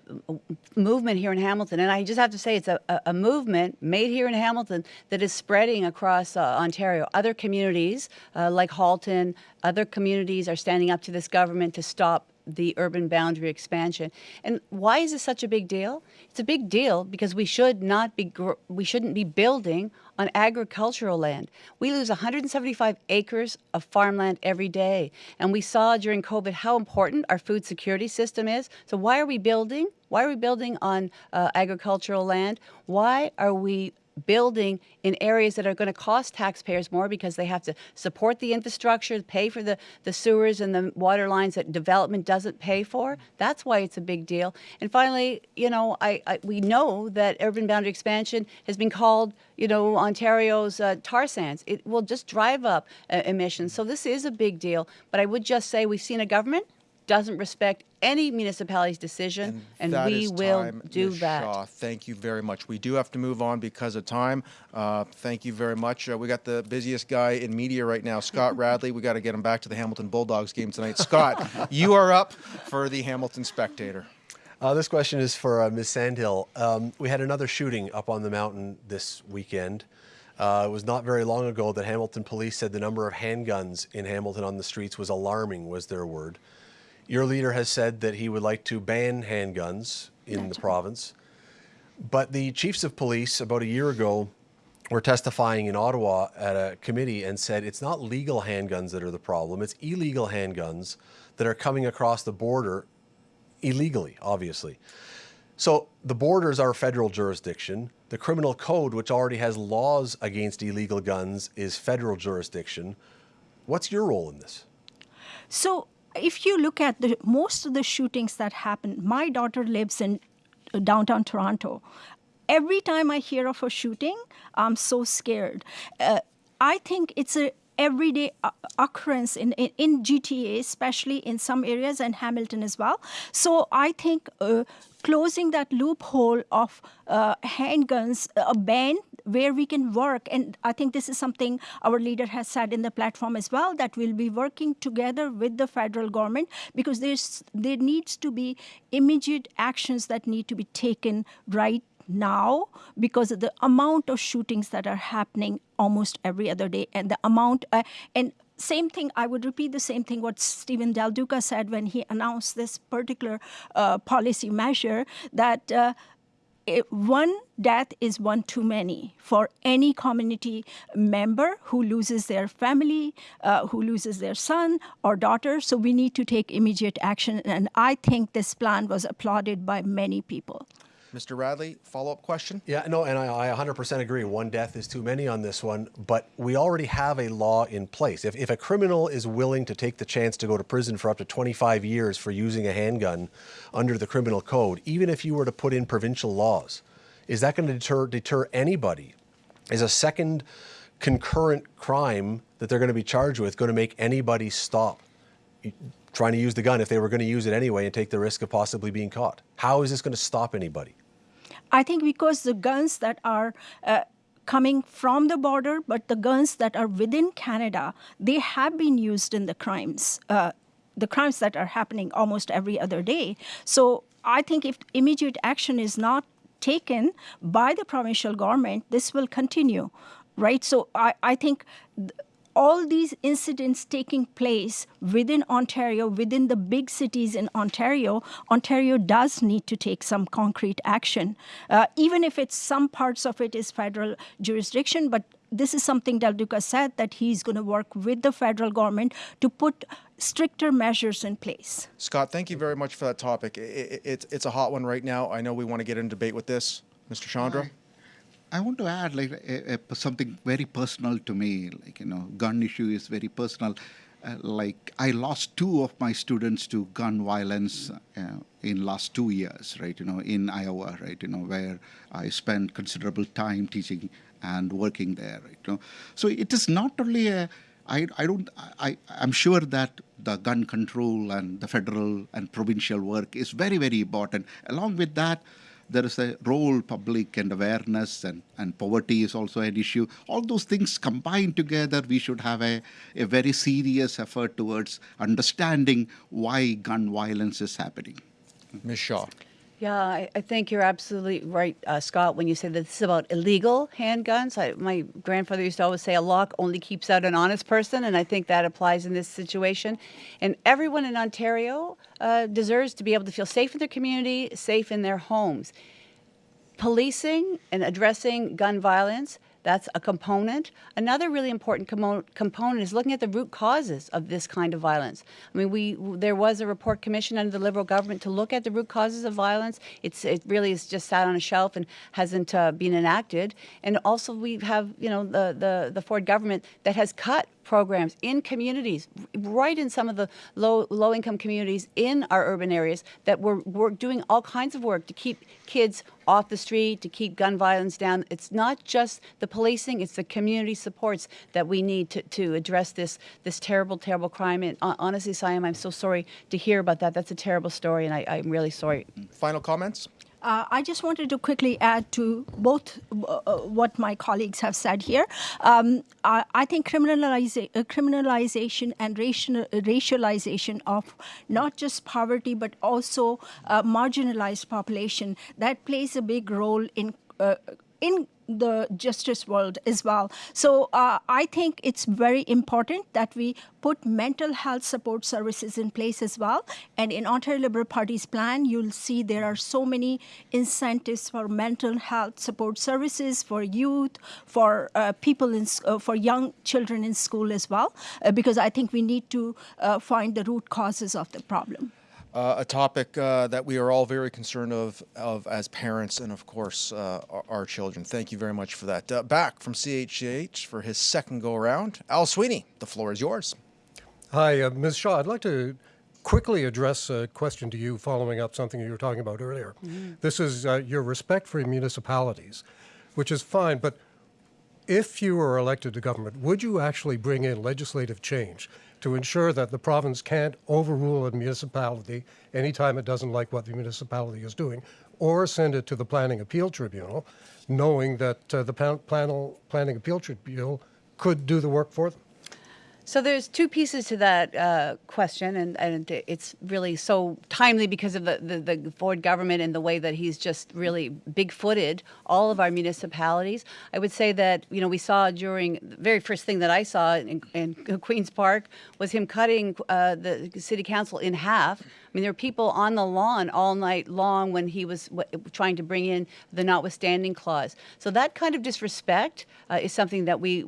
movement here in Hamilton. And I just have to say it's a, a movement made here in Hamilton that is spreading across uh, Ontario. Other communities uh, like Halton, other communities are standing up to this government to stop the urban boundary expansion. And why is this such a big deal? It's a big deal because we should not be we shouldn't be building on agricultural land. We lose 175 acres of farmland every day. And we saw during COVID how important our food security system is. So why are we building? Why are we building on uh, agricultural land? Why are we building in areas that are going to cost taxpayers more because they have to support the infrastructure, pay for the, the sewers and the water lines that development doesn't pay for. That's why it's a big deal. And finally, you know, I, I we know that urban boundary expansion has been called, you know, Ontario's uh, tar sands. It will just drive up uh, emissions. So this is a big deal. But I would just say we've seen a government doesn't respect any municipality's decision, and, That we is will time, do Ms. that. Shaw. Thank you very much. We do have to move on because of time. Uh, thank you very much. Uh, we got the busiest guy in media right now, Scott Radley. We got to get him back to the Hamilton Bulldogs game tonight. Scott, you are up for the Hamilton Spectator. Uh, this question is for uh, Ms. Sandil. Um, we had another shooting up on the mountain this weekend. Uh, it was not very long ago that Hamilton police said the number of handguns in Hamilton on the streets was alarming, was their word. Your leader has said that he would like to ban handguns in the province. But the chiefs of police about a year ago were testifying in Ottawa at a committee and said it's not legal handguns that are the problem, it's illegal handguns that are coming across the border illegally, obviously. So the borders are federal jurisdiction. The criminal code, which already has laws against illegal guns, is federal jurisdiction. What's your role in this? So if you look at the most of the shootings that happen, my daughter lives in uh, downtown Toronto. Every time I hear of a shooting, I'm so scared. Uh, I think it's a everyday uh, occurrence in, in, in GTA, especially in some areas and Hamilton as well. So I think uh, closing that loophole of uh, handguns, a ban where we can work, and I think this is something our leader has said in the platform as well, that we'll be working together with the federal government because there's there needs to be immediate actions that need to be taken right now because of the amount of shootings that are happening almost every other day and the amount uh, and same thing i would repeat the same thing what steven del duca said when he announced this particular uh, policy measure that uh, it, one death is one too many for any community member who loses their family, uh, who loses their son or daughter. So we need to take immediate action. And I think this plan was applauded by many people. Mr. Radley, follow up question? Yeah, no, and I, I 100% agree. One death is too many on this one, but we already have a law in place. If, if a criminal is willing to take the chance to go to prison for up to 25 years for using a handgun under the criminal code, even if you were to put in provincial laws, is that going to deter, deter anybody? Is a second concurrent crime that they're going to be charged with going to make anybody stop trying to use the gun if they were going to use it anyway and take the risk of possibly being caught? How is this going to stop anybody? I think because the guns that are uh, coming from the border, but the guns that are within Canada, they have been used in the crimes, uh, the crimes that are happening almost every other day. So I think if immediate action is not taken by the provincial government, this will continue, right? So I, I think. Th- all these incidents taking place within Ontario, within the big cities in Ontario, Ontario does need to take some concrete action, uh, even if it's some parts of it is federal jurisdiction. But this is something Del Duca said that he's going to work with the federal government to put stricter measures in place. Scott, thank you very much for that topic. It, it, it's, it's a hot one right now. I know we want to get in debate with this. Mr. Chandra? I want to add like a, a, something very personal to me. Like you know, gun issue is very personal. Uh, like I lost two of my students to gun violence uh, in last two years, right? You know, in Iowa, right? You know, where I spent considerable time teaching and working there, right? You know, so it is not only a I, I don't I, I'm sure that the gun control and the federal and provincial work is very, very important. Along with that, there is a role public and awareness and, and poverty is also an issue. All those things combined together we should have a, a very serious effort towards understanding why gun violence is happening. Ms shaw Yeah, I, I think you're absolutely right, uh, Scott, when you say that this is about illegal handguns. I, my grandfather used to always say a lock only keeps out an honest person, and I think that applies in this situation. And everyone in Ontario uh, deserves to be able to feel safe in their community, safe in their homes. Policing and addressing gun violence That's a component. Another really important commo- component is looking at the root causes of this kind of violence. I mean, we there was a report commissioned under the Liberal government to look at the root causes of violence. It's it really is just sat on a shelf and hasn't uh, been enacted. And also we have you know the the the Ford government that has cut programs in communities, right in some of the low low income communities in our urban areas that were, were doing all kinds of work to keep kids off the street, to keep gun violence down. It's not just the policing, it's the community supports that we need to, to address this this terrible, terrible crime. And uh, honestly, Siam, I'm so sorry to hear about that. That's a terrible story, and I, I'm really sorry. Final comments? Uh, I just wanted to quickly add to both uh, uh, what my colleagues have said here. Um, I, I, think criminaliza- uh, criminalization and racial, racialization of not just poverty but also uh, marginalized population that plays a big role in uh, in the justice world as well. So uh, I think it's very important that we put mental health support services in place as well. And in Ontario Liberal Party's plan, you'll see there are so many incentives for mental health support services for youth, for uh, people in, uh, for young children in school as well, uh, because I think we need to uh, find the root causes of the problem. Uh, a topic uh, that we are all very concerned of, of as parents and, of course, uh, our, our, children. Thank you very much for that. Uh, back from CHCH for his second go around, Al Sweeney, the floor is yours. Hi, uh, Ms. Shaw. I'd like to quickly address a question to you following up something you were talking about earlier. Mm-hmm. This is uh, your respect for municipalities, which is fine, but if you were elected to government, would you actually bring in legislative change to ensure that the province can't overrule a municipality anytime it doesn't like what the municipality is doing, or send it to the Planning Appeal Tribunal, knowing that uh, the plan- Planning Appeal Tribunal could do the work for them? So there's two pieces to that uh, question, and, and it's really so timely because of the, the, the, Ford government and the way that he's just really big-footed all of our municipalities. I would say that you know we saw during the very first thing that I saw in, in Queens Park was him cutting uh, the city council in half mean, there were people on the lawn all night long when he was trying to bring in the notwithstanding clause. So that kind of disrespect uh, is something that we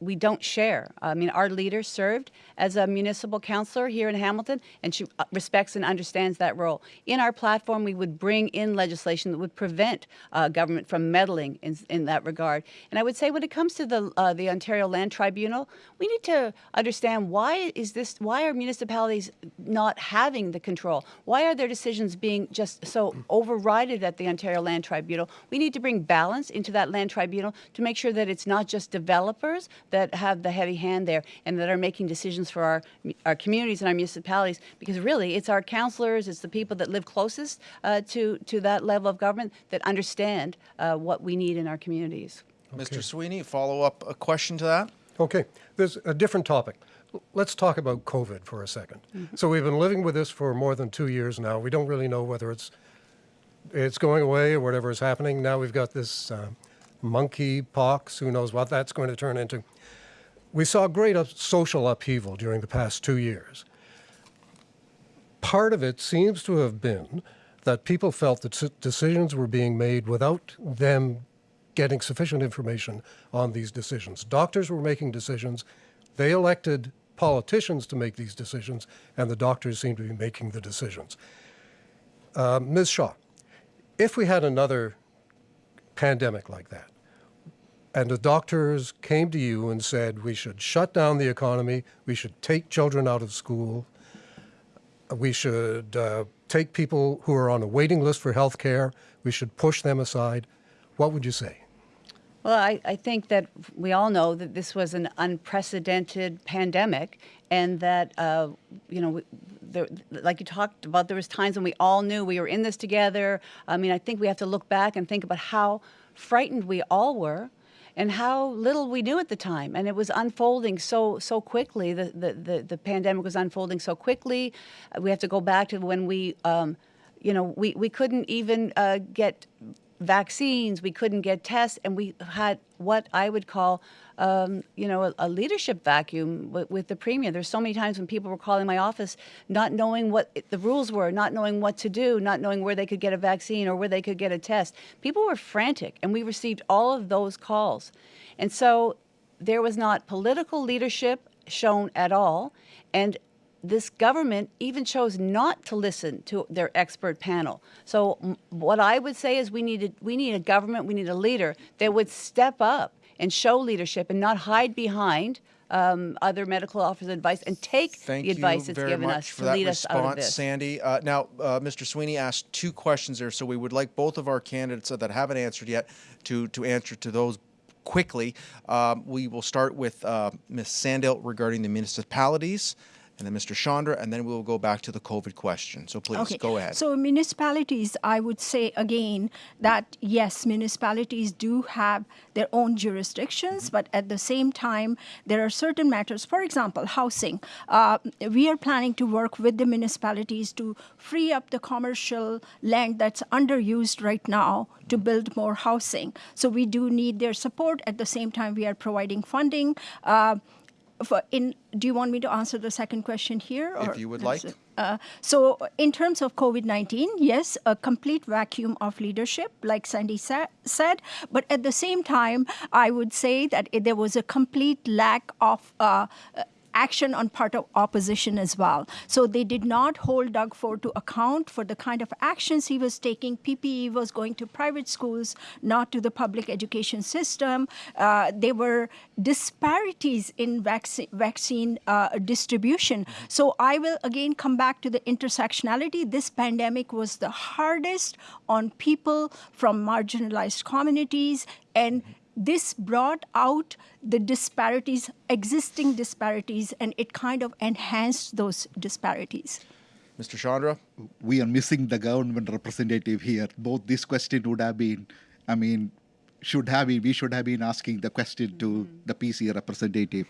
we don't share. I mean, our leader served as a municipal councilor here in Hamilton, and she uh, respects and understands that role. In our platform, we would bring in legislation that would prevent uh, government from meddling in, in that regard. And I would say, when it comes to the uh, the Ontario Land Tribunal, we need to understand why is this why are municipalities not having the control control? Why are their decisions being just so overridden at the Ontario Land Tribunal? We need to bring balance into that land tribunal to make sure that it's not just developers that have the heavy hand there and that are making decisions for our, our communities and our municipalities, because really it's our councillors, it's the people that live closest uh, to, to that level of government that understand uh, what we need in our communities. Okay. Mr. Sweeney, follow up a question to that? Okay, there's a different topic let's talk about COVID for a 2nd mm-hmm. So we've been living with this for more than two years now. We don't really know whether it's it's going away or whatever is happening. Now we've got this uh, monkey pox. Who knows what that's going to turn into? We saw great social upheaval during the past two years. Part of it seems to have been that people felt that decisions were being made without them getting sufficient information on these decisions. Doctors were making decisions. They elected politicians to make these decisions, and the doctors seem to be making the decisions. Uh, Ms. Shaw, if we had another pandemic like that, and the doctors came to you and said we should shut down the economy, we should take children out of school, we should uh, take people who are on a waiting list for health care, we should push them aside, what would you say? Well, I, I think that we all know that this was an unprecedented pandemic, and that uh, you know, there, like you talked about, there was times when we all knew we were in this together. I mean, I think we have to look back and think about how frightened we all were and how little we knew at the time. And it was unfolding so so quickly. The the the, the pandemic was unfolding so quickly. We have to go back to when we, um, you know, we we couldn't even uh, get vaccines, we couldn't get tests, and we had what I would call, um, you know, a, a leadership vacuum with, with, the premier. There's so many times when people were calling my office, not knowing what the rules were, not knowing what to do, not knowing where they could get a vaccine or where they could get a test. People were frantic, and we received all of those calls, and so there was not political leadership shown at all, and this government even chose not to listen to their expert panel. So what I would say is we need a, we need a government, we need a leader that would step up and show leadership and not hide behind um, other medical officers' advice and take Thank the advice that's given us to lead us out of this. Sandy. Uh, now, uh, Mr. Sweeney asked two questions there, so we would like both of our candidates that haven't answered yet to to answer to those quickly. Um, we will start with uh, Ms. Sandil regarding the municipalities and then Mr. Chandra, and then we will go back to the COVID question. So please okay. go ahead. So municipalities, I would say again that yes, municipalities do have their own jurisdictions, mm-hmm. but at the same time, there are certain matters. For example, housing. Uh, we are planning to work with the municipalities to free up the commercial land that's underused right now to build more housing. So we do need their support. At the same time, we are providing funding. Uh, for in do you want me to answer the second question here or if you would like. uh, so in terms of covid-19 yes a complete vacuum of leadership like sandy sa- said but at the same time i would say that it, there was a complete lack of uh, action on part of opposition as well. So they did not hold Doug Ford to account for the kind of actions he was taking. PPE was going to private schools, not to the public education system. Uh, there were disparities in vaccine, vaccine uh, distribution. So I will again come back to the intersectionality. This pandemic was the hardest on people from marginalized communities and this brought out the disparities, existing disparities, and it kind of enhanced those disparities. Mr. Chandra? We are missing the government representative here. Both this question would have been, I mean, should have been, we should have been asking the question to mm-hmm. the PC representative.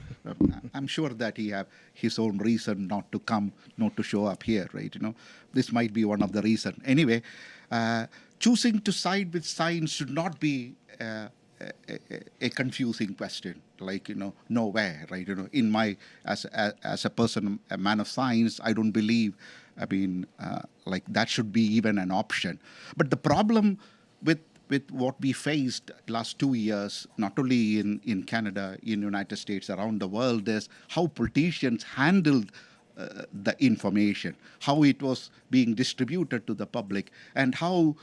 I'm sure that he have his own reason not to come, not to show up here, right? You know, this might be one of the reason. Anyway, uh, choosing to side with science should not be uh, a, a, confusing question like you know nowhere right? You know in my as a, as a person a man of science i don't believe i mean uh, like that should be even an option. But the problem with with what we faced last two years not only in in canada in united states around the world is how politicians handled uh, the information how it was being distributed to the public and how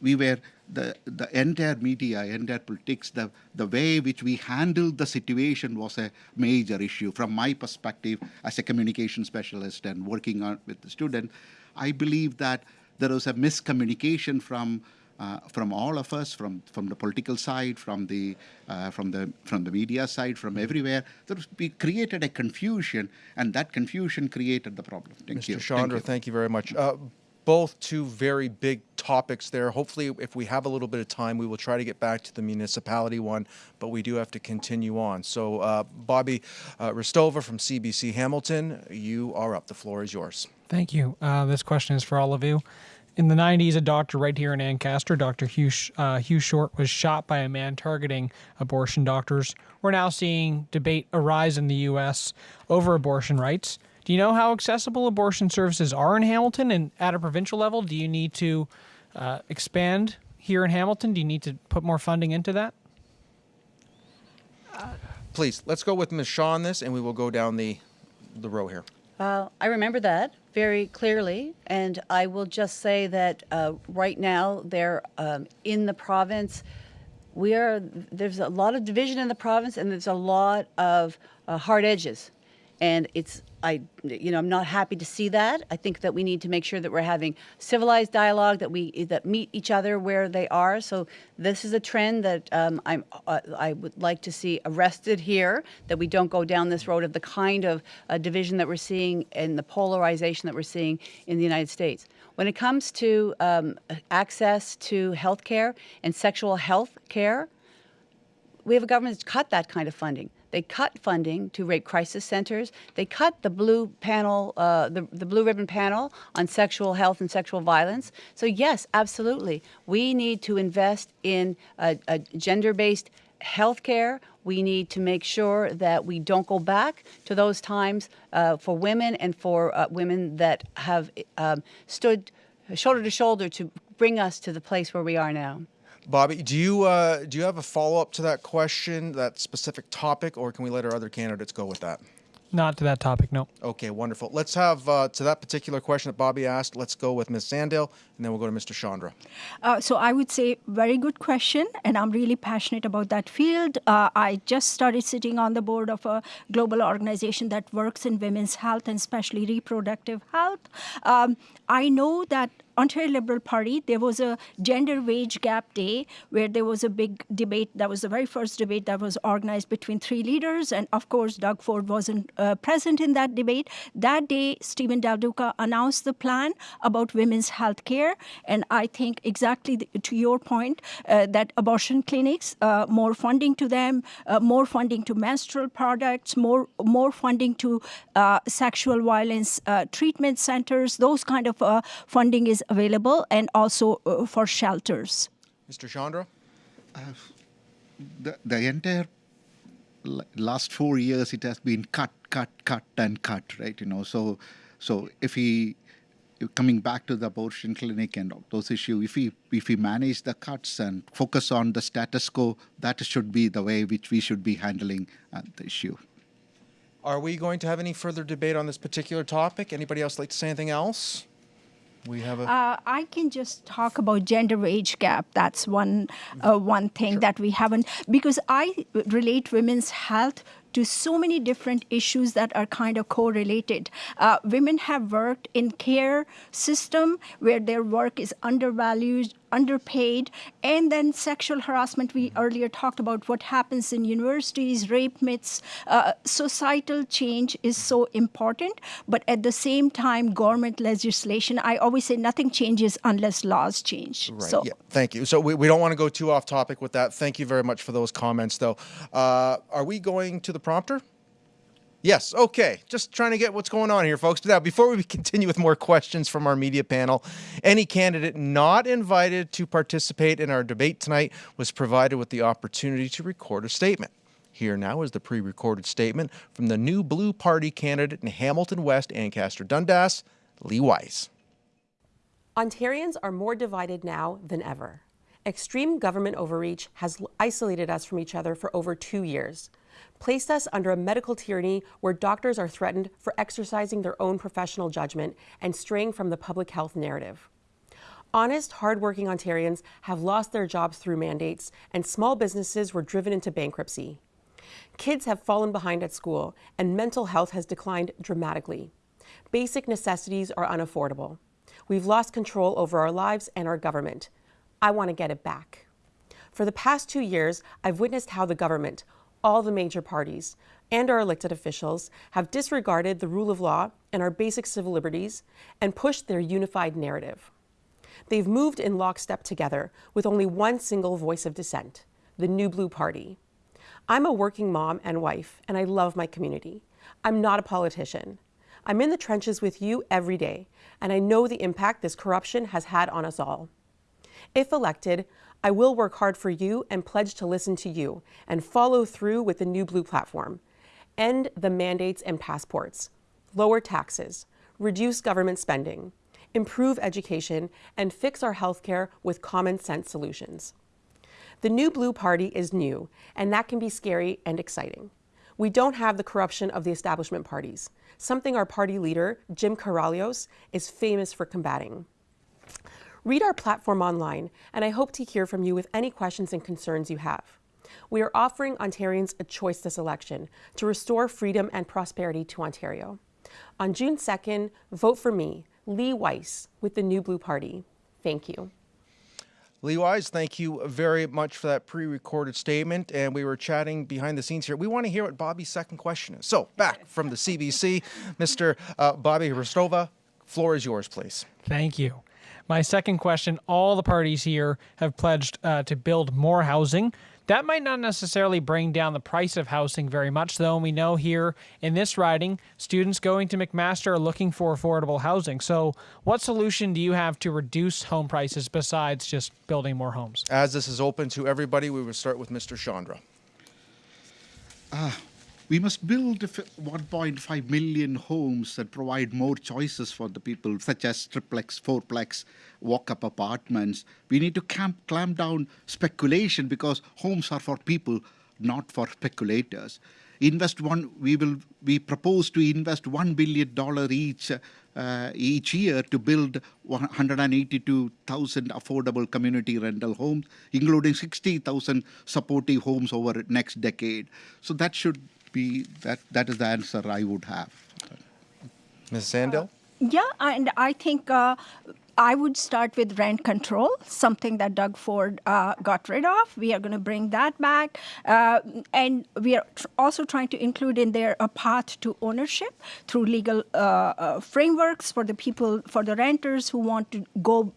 we were the, the entire media, entire politics, the, the way which we handled the situation was a major issue. From my perspective, as a communication specialist and working on with the student, I believe that there was a miscommunication from uh, from all of us, from from the political side, from the uh, from the from the media side, from everywhere. There was, we created a confusion, and that confusion created the problem. Thank Mr. you. Chandra, thank you. thank you very much. Uh, both two very big topics there. Hopefully, if we have a little bit of time, we will try to get back to the municipality one, but we do have to continue on. So, uh, Bobby uh, Hristova from CBC Hamilton, you are up. The floor is yours. Thank you. Uh, this question is for all of you. In the 90s, a doctor right here in Ancaster, Dr. Hugh, uh, Hugh Short, was shot by a man targeting abortion doctors. We're now seeing debate arise in the U.S. over abortion rights. Do you know how accessible abortion services are in Hamilton and at a provincial level? Do you need to uh, expand here in Hamilton? Do you need to put more funding into that? Please, let's go with Ms. Shaw on this and we will go down the, the row here. Uh, I remember that very clearly, and I will just say that uh, right now they're um, in the province. We are there's a lot of division in the province, and there's a lot of uh, hard edges, and it's I, you know, I'm not happy to see that. I think that we need to make sure that we're having civilized dialogue, that we that meet each other where they are. So this is a trend that um, I'm, uh, I would like to see arrested here. That we don't go down this road of the kind of uh, division that we're seeing and the polarization that we're seeing in the United States. When it comes to um, access to health care and sexual health care, we have a government that's cut that kind of funding. They cut funding to rape crisis centers. They cut the blue panel, uh, the, the blue ribbon panel on sexual health and sexual violence. So yes, absolutely, we need to invest in a, a gender-based healthcare. We need to make sure that we don't go back to those times uh, for women and for uh, women that have um, stood shoulder to shoulder to bring us to the place where we are now. Bobby, do you uh, do you have a follow up to that question, that specific topic, or can we let our other candidates go with that? Not to that topic, no. Okay, wonderful. Let's have uh, to that particular question that Bobby asked. Let's go with Ms. Sandil, and then we'll go to Mr. Chandra. Uh, so I would say very good question, and I'm really passionate about that field. Uh, I just started sitting on the board of a global organization that works in women's health and especially reproductive health. Um, I know that Ontario Liberal Party, there was a gender wage gap day where there was a big debate. That was the very first debate that was organized between three leaders. And of course, Doug Ford wasn't uh, present in that debate. That day, Steven Del Duca announced the plan about women's health care. And I think exactly the, to your point uh, that abortion clinics, uh, more funding to them, uh, more funding to menstrual products, more, more funding to uh, sexual violence uh, treatment centers, those kind of funding is available and also uh, for shelters. Mr. Chandra? Uh, the, the entire last four years, it has been cut, cut, cut, and cut, right? You know, so so if he coming back to the abortion clinic and those issues, if we if we manage the cuts and focus on the status quo, that should be the way which we should be handling uh, the issue. Are we going to have any further debate on this particular topic? Anybody else like to say anything else? We have a uh, i can just talk about gender wage gap that's one uh, one thing sure. that we haven't because i relate women's health to so many different issues that are kind of correlated. Uh, women have worked in care system where their work is undervalued, underpaid, and then sexual harassment. We earlier talked about what happens in universities, rape myths. Uh, societal change is so important, but at the same time, government legislation, I always say nothing changes unless laws change. Right. So, yeah. Thank you. So we, we don't want to go too off topic with that. Thank you very much for those comments, though. Uh, are we going to the prompter? Yes, okay. Just trying to get what's going on here, folks. Now, before we continue with more questions from our media panel, any candidate not invited to participate in our debate tonight was provided with the opportunity to record a statement. Here now is the pre-recorded statement from the new Blue Party candidate in Hamilton West, Ancaster Dundas, Lee Wise. Ontarians are more divided now than ever. Extreme government overreach has isolated us from each other for over two years placed us under a medical tyranny where doctors are threatened for exercising their own professional judgment and straying from the public health narrative. Honest, hardworking Ontarians have lost their jobs through mandates, and small businesses were driven into bankruptcy. Kids have fallen behind at school, and mental health has declined dramatically. Basic necessities are unaffordable. We've lost control over our lives and our government. I want to get it back. For the past two years, I've witnessed how the government, all the major parties and our elected officials have disregarded the rule of law and our basic civil liberties and pushed their unified narrative. They've moved in lockstep together with only one single voice of dissent, the New Blue Party. I'm a working mom and wife, and I love my community. I'm not a politician. I'm in the trenches with you every day, and I know the impact this corruption has had on us all. If elected, I will work hard for you and pledge to listen to you and follow through with the new Blue platform. End the mandates and passports, lower taxes, reduce government spending, improve education, and fix our healthcare with common sense solutions. The new Blue Party is new, and that can be scary and exciting. We don't have the corruption of the establishment parties, something our party leader, Jim Karahalios, is famous for combating. Read our platform online, and I hope to hear from you with any questions and concerns you have. We are offering Ontarians a choice this election to restore freedom and prosperity to Ontario. On June 2nd, vote for me, Lee Weiss, with the New Blue Party. Thank you. Lee Wise, thank you very much for that pre-recorded statement. And we were chatting behind the scenes here. We want to hear what Bobby's second question is. So back from the CBC, Mr. Uh, Bobby Hristova, floor is yours, please. Thank you. My second question all the parties here have pledged uh, to build more housing, That might not necessarily bring down the price of housing very much, though. And we know here in this riding, students going to McMaster are looking for affordable housing. So, what solution do you have to reduce home prices besides just building more homes? As this is open to everybody, we will start with Mr. Chandra. We must build 1.5 million homes that provide more choices for the people, such as triplex, fourplex, walk-up apartments. We need to camp, clamp down speculation because homes are for people, not for speculators. Invest one. We will. We propose to invest one billion dollar each uh, each year to build 182,000 affordable community rental homes, including 60,000 supportive homes over next decade. So that should be that. That is the answer I would have. Ms. Sandil? Yeah, and I think uh, I would start with rent control, something that Doug Ford uh, got rid of. We are going to bring that back. Uh, and we are tr- also trying to include in there a path to ownership through legal uh, uh, frameworks for the people, for the renters who want to go uh,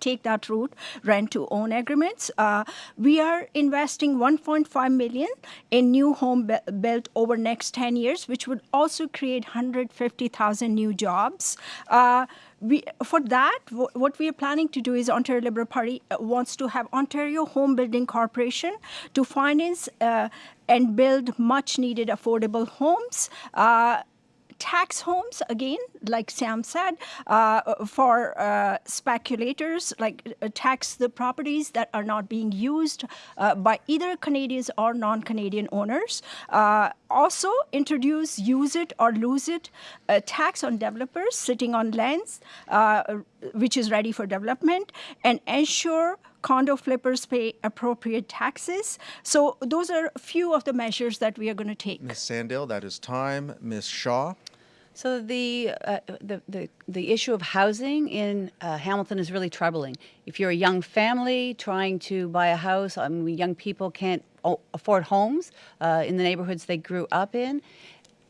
take that route, rent to own agreements. Uh, we are investing 1.5 million in new home bu- built over next 10 years, which would also create 150,000 new jobs. Uh, we, for that, wh- what we are planning to do is Ontario Liberal Party uh, wants to have Ontario Home Building Corporation to finance uh, and build much needed affordable homes. Uh, tax homes again like sam said uh, for uh, speculators like uh, tax the properties that are not being used uh, by either canadians or non-canadian owners uh, also introduce use it or lose it tax on developers sitting on lands which is ready for development and ensure condo flippers pay appropriate taxes so those are a few of the measures that we are going to take Ms. Sandil, that is time. Ms. Shaw? So the, uh, the the the issue of housing in uh, Hamilton is really troubling. If you're a young family trying to buy a house, I mean, young people can't afford homes uh, in the neighborhoods they grew up in.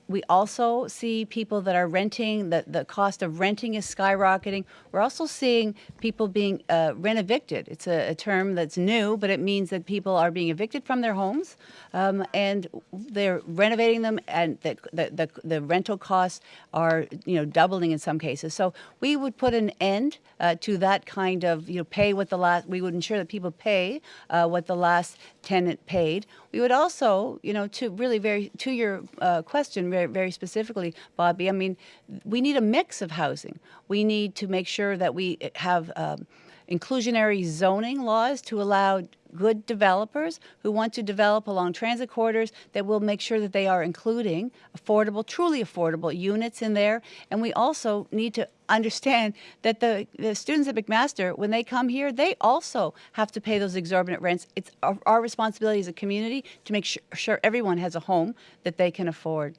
We also see people that are renting, the, the cost of renting is skyrocketing. We're also seeing people being uh, rent evicted. It's a, a term that's new, but it means that people are being evicted from their homes um, and they're renovating them, and the, the, the, the rental costs are you know doubling in some cases. So we would put an end uh, to that kind of you know pay what the last. We would ensure that people pay uh, what the last tenant paid. We would also you know to really very to your uh, question very very specifically, Bobby. I mean, we need a mix of housing. We need to make sure that we have. Um, inclusionary zoning laws to allow good developers who want to develop along transit corridors that will make sure that they are including affordable, truly affordable units in there. And we also need to understand that the, the students at McMaster, when they come here, they also have to pay those exorbitant rents. It's our, our responsibility as a community to make sure, sure everyone has a home that they can afford.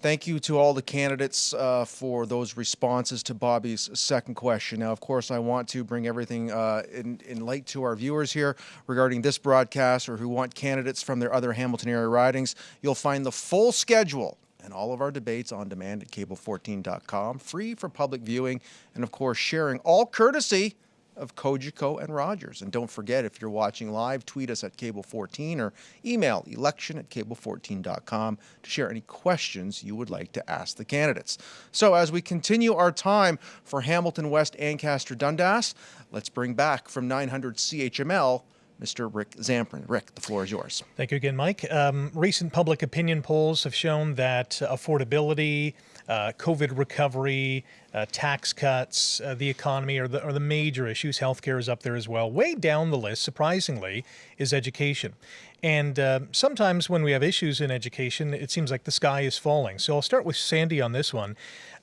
Thank you to all the candidates uh, for those responses to Bobby's second question. Now, of course, I want to bring everything uh, in, in light to our viewers here regarding this broadcast or who want candidates from their other Hamilton area ridings. You'll find the full schedule and all of our debates on demand at cable14.com, free for public viewing, and of course, sharing all courtesy of Cogeco and Rogers. And don't forget, if you're watching live, tweet us at Cable14 or email election at cable14.com to share any questions you would like to ask the candidates. So as we continue our time for Hamilton West Ancaster Dundas, let's bring back from 900 CHML Mr. Rick Zamperin. Rick, the floor is yours. Thank you again, Mike. Um, recent public opinion polls have shown that affordability, uh, COVID recovery, uh, tax cuts, uh, the economy are the, are the major issues. Healthcare is up there as well. Way down the list, surprisingly, is education. And uh, sometimes when we have issues in education, it seems like the sky is falling. So I'll start with Sandy on this one.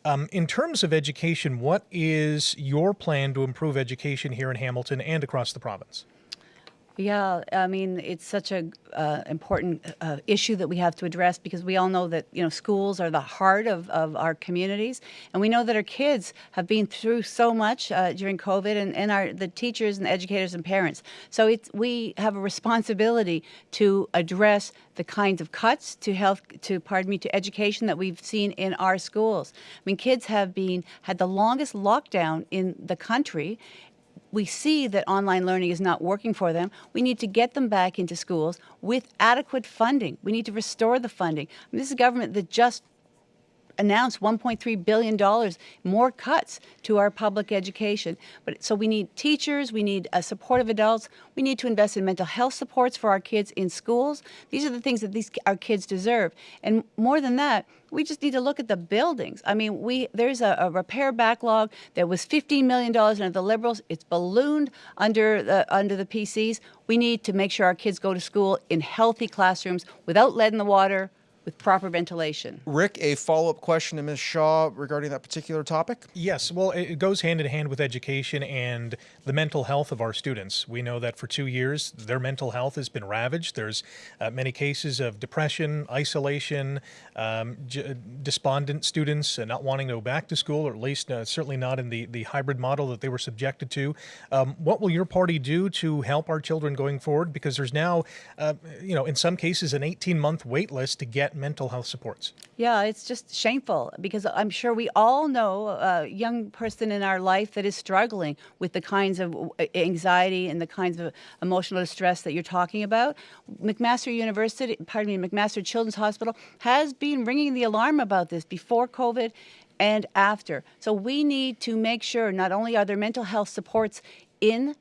Um, in terms of education, what is your plan to improve education here in Hamilton and across the province? Yeah, I mean, it's such a uh, important uh, issue that we have to address because we all know that you know schools are the heart of, of our communities, and we know that our kids have been through so much uh, during COVID, and, and our the teachers and educators and parents. So it's we have a responsibility to address the kinds of cuts to health to pardon me to education that we've seen in our schools. I mean, kids have been had the longest lockdown in the country we see that online learning is not working for them, we need to get them back into schools with adequate funding. We need to restore the funding. This is a government that just announced 1.3 billion dollars more cuts to our public education. But so we need teachers, we need uh, supportive adults, we need to invest in mental health supports for our kids in schools. These are the things that these our kids deserve. And more than that, we just need to look at the buildings. I mean, we there's a, a repair backlog that was 15 million dollars under the Liberals. It's ballooned under the under the PCs. We need to make sure our kids go to school in healthy classrooms without lead in the water, with proper ventilation. Rick, a follow up question to Ms. Shaw regarding that particular topic? Yes, well, it goes hand in hand with education and the mental health of our students. We know that for two years, their mental health has been ravaged. There's uh, many cases of depression, isolation, um, despondent students uh, not wanting to go back to school, or at least uh, certainly not in the, the hybrid model that they were subjected to. Um, what will your party do to help our children going forward? Because there's now, uh, you know, in some cases, an 18 month wait list to get mental health supports? Yeah, it's just shameful because I'm sure we all know a young person in our life that is struggling with the kinds of anxiety and the kinds of emotional distress that you're talking about. McMaster University, pardon me, McMaster Children's Hospital has been ringing the alarm about this before COVID and after. So we need to make sure not only are there mental health supports in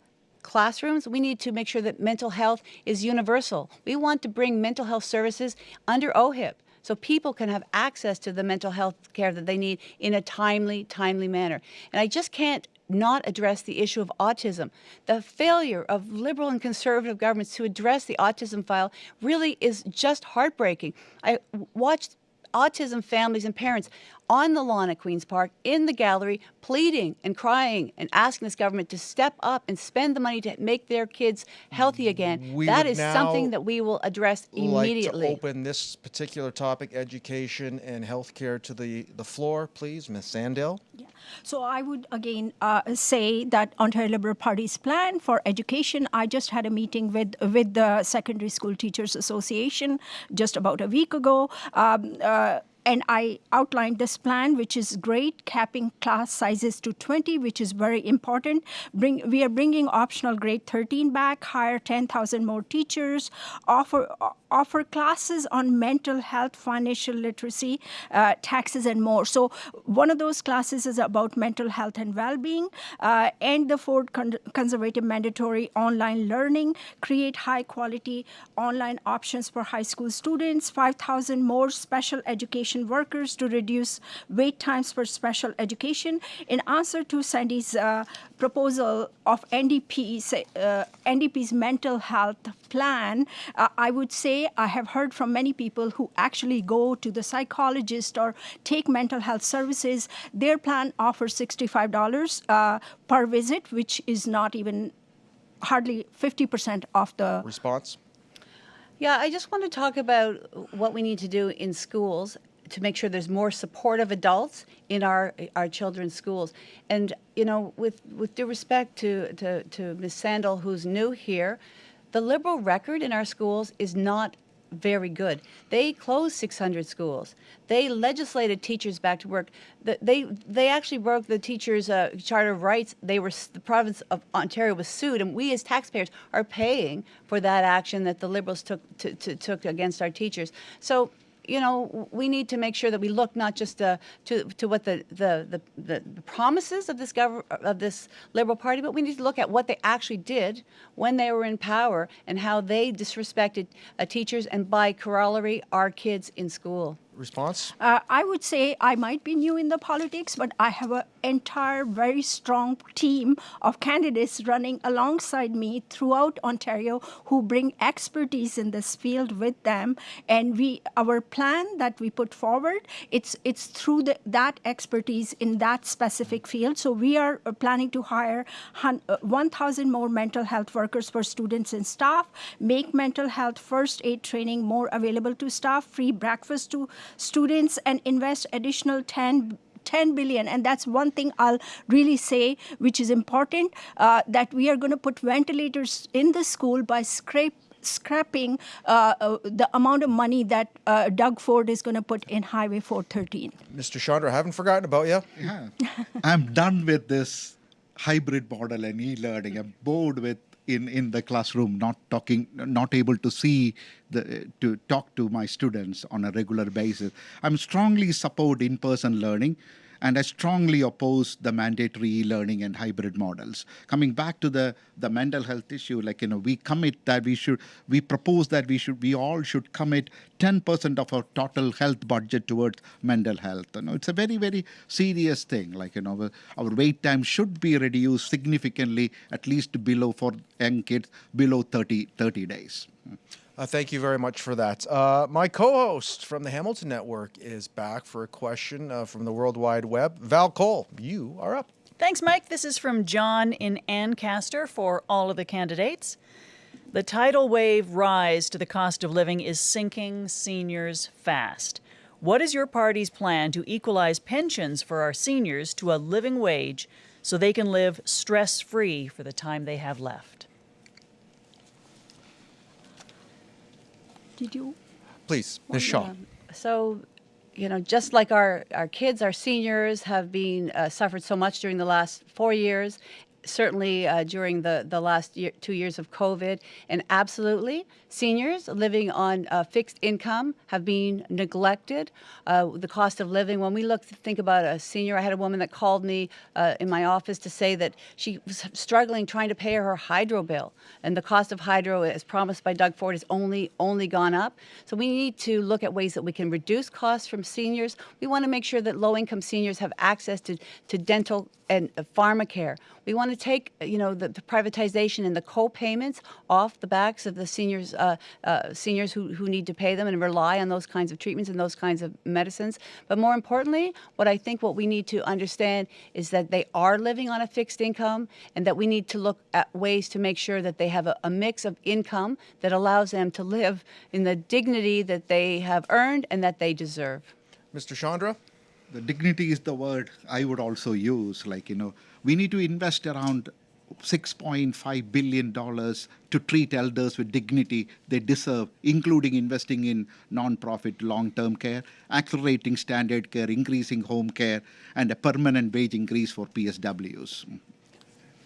classrooms, we need to make sure that mental health is universal. We want to bring mental health services under OHIP so people can have access to the mental health care that they need in a timely, timely manner. And I just can't not address the issue of autism. The failure of liberal and conservative governments to address the autism file really is just heartbreaking. I watched autism families and parents on the lawn at Queen's Park, in the gallery, pleading and crying and asking this government to step up and spend the money to make their kids healthy again. We that is something that we will address immediately. Like to open this particular topic, education and healthcare, to the, the floor, please. Ms. Sandil. Yeah. So I would again uh, say that Ontario Liberal Party's plan for education. I just had a meeting with with the Secondary School Teachers Association just about a week ago. Um, uh, and I outlined this plan, which is great, capping class sizes to 20, which is very important. Bring, we are bringing optional grade 13 back, hire 10,000 more teachers, offer offer classes on mental health, financial literacy, uh, taxes, and more. So one of those classes is about mental health and well-being, uh, and the fourth con- conservative mandatory online learning, create high-quality online options for high school students, 5,000 more special education workers to reduce wait times for special education. In answer to Sandy's uh, proposal of NDP's, uh, NDP's mental health plan, uh, I would say I have heard from many people who actually go to the psychologist or take mental health services. Their plan offers $65 uh, per visit, which is not even hardly 50% of the response. Yeah, I just want to talk about what we need to do in schools to make sure there's more supportive adults in our our children's schools. And you know, with with due respect to to, to Ms. Sandil, who's new here, the liberal record in our schools is not very good. They closed 600 schools. They legislated teachers back to work. They they actually broke the teachers' uh, charter of rights. They were the province of Ontario was sued, and we as taxpayers are paying for that action that the Liberals took to, to, took against our teachers. So you know, we need to make sure that we look not just uh, to to what the the, the, the promises of this of this Liberal Party, but we need to look at what they actually did when they were in power and how they disrespected uh, teachers and, by corollary, our kids in school response? Uh, I would say I might be new in the politics, but I have an entire very strong team of candidates running alongside me throughout Ontario who bring expertise in this field with them. And we, our plan that we put forward, it's it's through the, that expertise in that specific field. So we are uh, planning to hire uh, 1,000 more mental health workers for students and staff, make mental health first aid training more available to staff, free breakfast to students and invest additional 10 10 billion and that's one thing i'll really say which is important uh, that we are going to put ventilators in the school by scrape scrapping uh, uh, the amount of money that uh, Doug Ford is going to put in Highway 413. Mr. Chandra, I haven't forgotten about you. Yeah. I'm done with this hybrid model and e-learning. I'm bored with in, in the classroom, not talking, not able to see the to talk to my students on a regular basis. I'm strongly support in-person learning, and I strongly oppose the mandatory e-learning and hybrid models. Coming back to the the mental health issue, like you know, we commit that we should, we propose that we should, we all should commit 10% of our total health budget towards mental health. You know, it's a very very serious thing. Like you know, our wait time should be reduced significantly, at least below for young kids below 30 30 days. Uh, thank you very much for that. Uh, my co-host from the Hamilton Network is back for a question uh, from the World Wide Web. Val Cole, you are up. Thanks, Mike. This is from John in Ancaster for all of the candidates. The tidal wave rise to the cost of living is sinking seniors fast. What is your party's plan to equalize pensions for our seniors to a living wage so they can live stress free for the time they have left? Did you? Please, Ms. Shaw. So, you know, just like our, our kids, our seniors have been uh, suffered so much during the last four years, certainly uh, during the, the last year, two years of COVID. And absolutely, seniors living on uh, fixed income have been neglected. Uh, the cost of living, when we look, to think about a senior, I had a woman that called me uh, in my office to say that she was struggling trying to pay her hydro bill. And the cost of hydro, as promised by Doug Ford, has only, only gone up. So we need to look at ways that we can reduce costs from seniors. We want to make sure that low-income seniors have access to, to dental and uh, pharmacare. We want to take, you know, the, the privatization and the co-payments off the backs of the seniors, uh, uh, seniors who, who need to pay them and rely on those kinds of treatments and those kinds of medicines. But more importantly, what I think what we need to understand is that they are living on a fixed income and that we need to look at ways to make sure that they have a, a mix of income that allows them to live in the dignity that they have earned and that they deserve. Mr. Chandra? The dignity is the word I would also use. Like, you know, we need to invest around $6.5 billion to treat elders with dignity they deserve, including investing in non-profit long-term care, accelerating standard care, increasing home care, and a permanent wage increase for PSWs.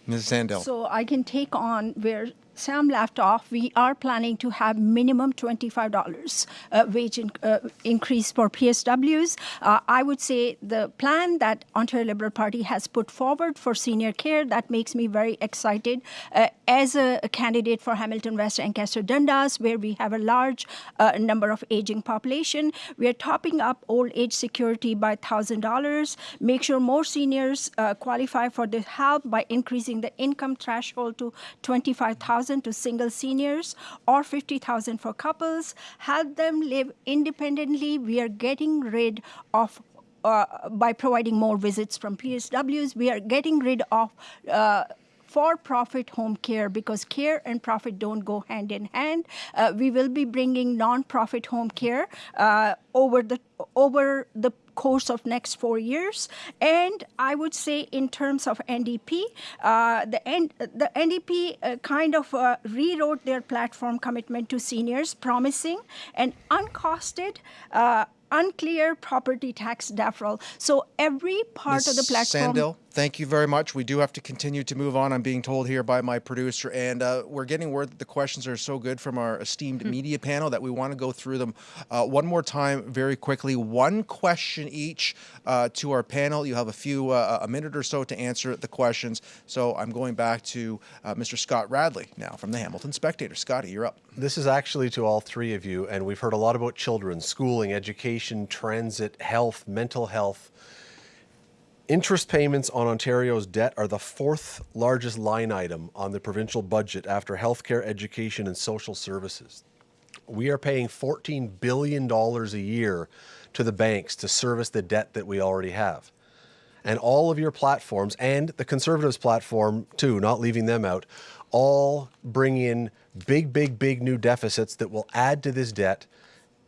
Ms. Sandil. So I can take on where Sam left off, we are planning to have minimum $25 uh, wage in, uh, increase for PSWs. Uh, I would say the plan that Ontario Liberal Party has put forward for senior care, that makes me very excited. Uh, as a, a, candidate for Hamilton West Ancaster Dundas, where we have a large uh, number of aging population, we are topping up old age security by $1,000, make sure more seniors uh, qualify for the help by increasing the income threshold to 25000 to single seniors or 50,000 for couples, help them live independently. We are getting rid of uh, by providing more visits from PSWs, we are getting rid of uh, for-profit home care because care and profit don't go hand in hand. Uh, we will be bringing non-profit home care uh, over the over the course of next four years. And I would say in terms of NDP, uh, the, N- the NDP uh, kind of uh, rewrote their platform commitment to seniors, promising an uncosted uh, unclear property tax deferral. So every part Ms. of the platform. Sandil, thank you very much. We do have to continue to move on. I'm being told here by my producer, and uh, we're getting word that the questions are so good from our esteemed mm. media panel that we want to go through them uh, one more time very quickly. One question each uh, to our panel. You have a few, uh, a minute or so to answer the questions. So I'm going back to uh, Mr. Scott Radley now from the Hamilton Spectator. Scotty, you're up. This is actually to all three of you, and we've heard a lot about children, schooling, education, transit, health, mental health. Interest payments on Ontario's debt are the fourth largest line item on the provincial budget after healthcare, education, and social services. We are paying $14 billion a year to the banks to service the debt that we already have. And all of your platforms, and the Conservatives platform too, not leaving them out, all bring in big, big, big new deficits that will add to this debt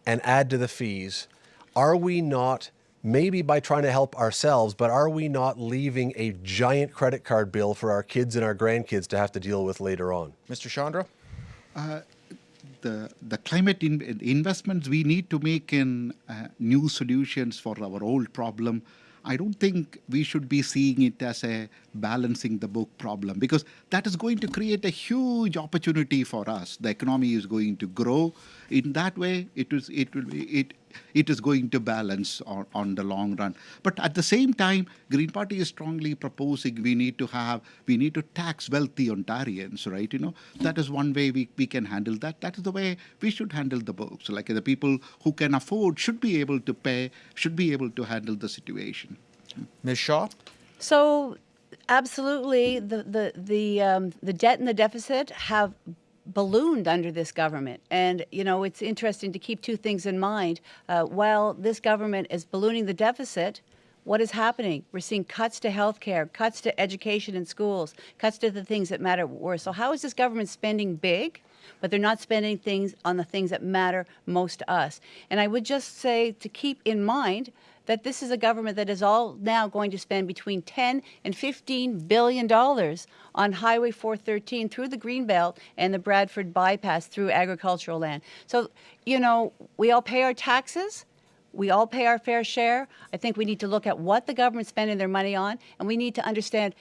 and add to the fees. Are we not, maybe by trying to help ourselves, but are we not leaving a giant credit card bill for our kids and our grandkids to have to deal with later on? Mr. Chandra? Uh, the, the climate in, investments we need to make in uh, new solutions for our old problem I don't think we should be seeing it as a balancing the book problem because that is going to create a huge opportunity for us. The economy is going to grow. In that way, it is it will be it it is going to balance on, on the long run. But at the same time, Green Party is strongly proposing we need to have we need to tax wealthy Ontarians, right? You know that is one way we, we can handle that. That is the way we should handle the books. Like the people who can afford should be able to pay, should be able to handle the situation. Ms. Shaw? So, absolutely, the the the um, the debt and the deficit have ballooned under this government. And, you know, it's interesting to keep two things in mind. Uh, while this government is ballooning the deficit, what is happening? We're seeing cuts to healthcare, cuts to education in schools, cuts to the things that matter more. So how is this government spending big, but they're not spending things on the things that matter most to us? And I would just say to keep in mind that this is a government that is all now going to spend between 10 and 15 billion dollars on Highway 413 through the Greenbelt and the Bradford bypass through agricultural land. So, you know, we all pay our taxes. We all pay our fair share. I think we need to look at what the government's spending their money on, and we need to understand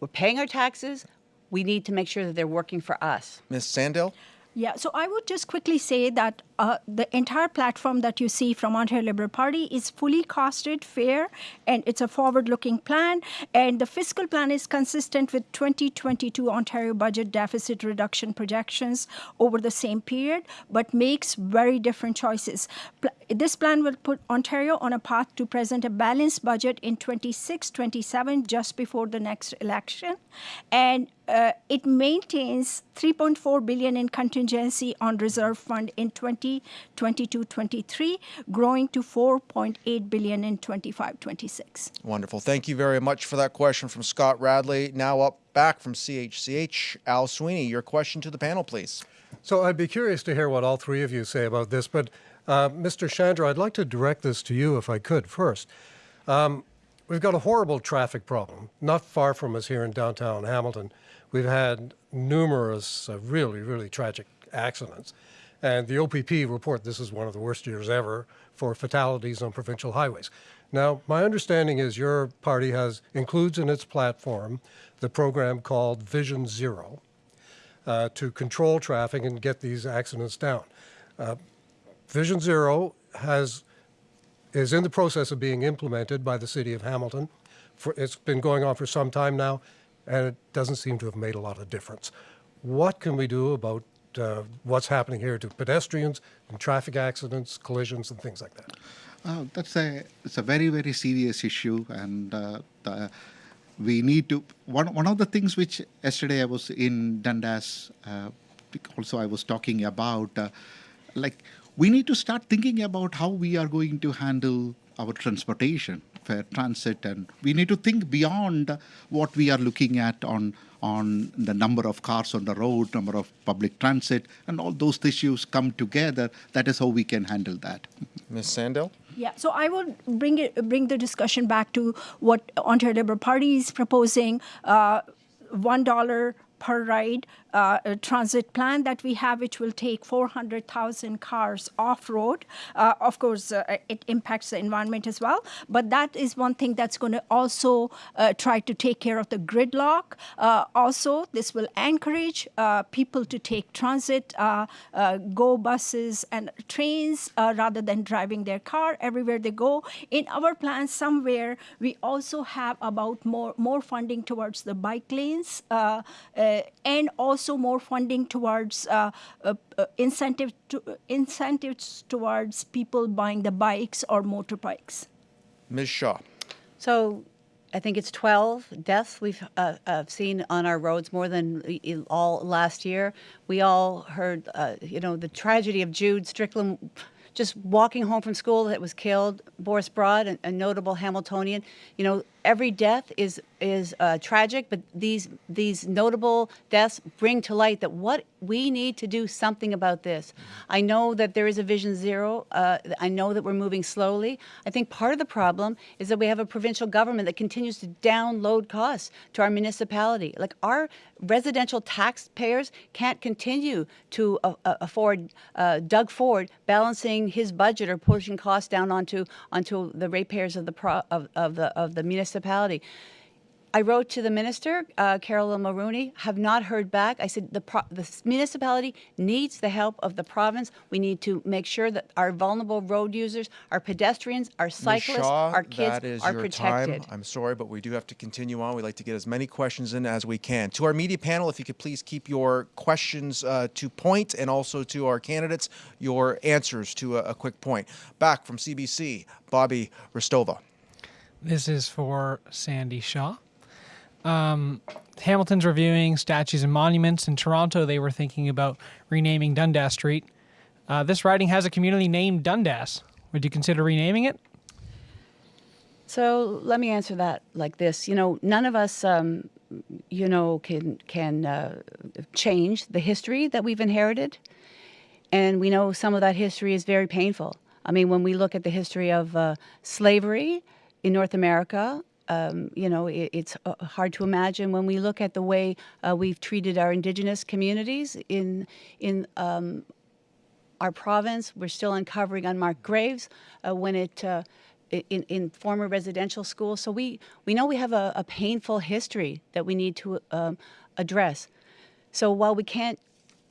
we're paying our taxes. We need to make sure that they're working for us. Ms. Sandil? Yeah, so I would just quickly say that uh, the entire platform that you see from Ontario Liberal Party is fully costed, fair, and it's a forward-looking plan. And the fiscal plan is consistent with 2022 Ontario budget deficit reduction projections over the same period, but makes very different choices. Pl- this plan will put Ontario on a path to present a balanced budget in 26, 27, just before the next election, and uh, it maintains 3.4 billion in contingency on reserve fund in 2022-23, growing to 4.8 billion in 25-26. Wonderful. Thank you very much for that question from Scott Radley. Now up back from CHCH, Al Sweeney, your question to the panel, please. So I'd be curious to hear what all three of you say about this, but uh, Mr. Chandra, I'd like to direct this to you if I could first. Um, we've got a horrible traffic problem not far from us here in downtown Hamilton. We've had numerous uh, really, really tragic accidents. And the OPP report this is one of the worst years ever for fatalities on provincial highways. Now, my understanding is your party has includes in its platform the program called Vision Zero uh, to control traffic and get these accidents down. Uh, Vision Zero has is in the process of being implemented by the city of Hamilton. For, it's been going on for some time now, and it doesn't seem to have made a lot of difference. What can we do about uh, what's happening here to pedestrians and traffic accidents, collisions, and things like that? Uh, that's a it's a very very serious issue, and uh, the, we need to. One one of the things which yesterday I was in Dundas, uh, also I was talking about, uh, like we need to start thinking about how we are going to handle our transportation, fair transit, and we need to think beyond what we are looking at on on the number of cars on the road, number of public transit, and all those issues come together. That is how we can handle that. Ms. Sandil? Yeah, so I will bring it bring the discussion back to what Ontario Liberal Party is proposing. Uh, one dollar per ride uh, transit plan that we have, which will take 400,000 cars off road. Uh, of course, uh, it impacts the environment as well, but that is one thing that's going to also uh, try to take care of the gridlock. Uh, also, this will encourage uh, people to take transit, go buses and trains rather than driving their car everywhere they go. In our plan, somewhere we also have about more more funding towards the bike lanes and also more funding towards uh, uh, uh, incentive to, incentives towards people buying the bikes or motorbikes. Ms. Shaw. So I think it's 12 deaths we've uh, uh, seen on our roads more than all last year. We all heard, uh, you know, the tragedy of Jude Strickland just walking home from school that was killed. Boris Brott, a, a notable Hamiltonian. You know, every death is is uh, tragic, but these these notable deaths bring to light that what we need to do something about this. I know that there is a Vision Zero. Uh, I know that we're moving slowly. I think part of the problem is that we have a provincial government that continues to download costs to our municipality. Like our residential taxpayers can't continue to uh, uh, afford uh, Doug Ford balancing his budget or pushing costs down onto onto the ratepayers of the pro, of, of the of the municipality. I wrote to the minister, uh, Caroline Mulroney, have not heard back. I said the, pro- the municipality needs the help of the province. We need to make sure that our vulnerable road users, our pedestrians, our cyclists, Shaw, our kids that is are your protected. time. I'm sorry, but we do have to continue on. We'd like to get as many questions in as we can. To our media panel, if you could please keep your questions uh, to point and also to our candidates, your answers to a, a quick point. Back from CBC, Bobby Hristova. This is for Sandy Shaw. Um, Hamilton's reviewing statues and monuments. In Toronto, they were thinking about renaming Dundas Street. Uh, this riding has a community named Dundas. Would you consider renaming it? So let me answer that like this. You know, none of us, um, you know, can can uh, change the history that we've inherited, and we know some of that history is very painful. I mean, when we look at the history of uh, slavery in North America, um, you know, it, it's uh, hard to imagine when we look at the way uh, we've treated our indigenous communities in in um, our province. We're still uncovering unmarked graves uh, when it. Uh, in, in former residential schools. So we, we know we have a, a painful history that we need to um, address. So while we can't,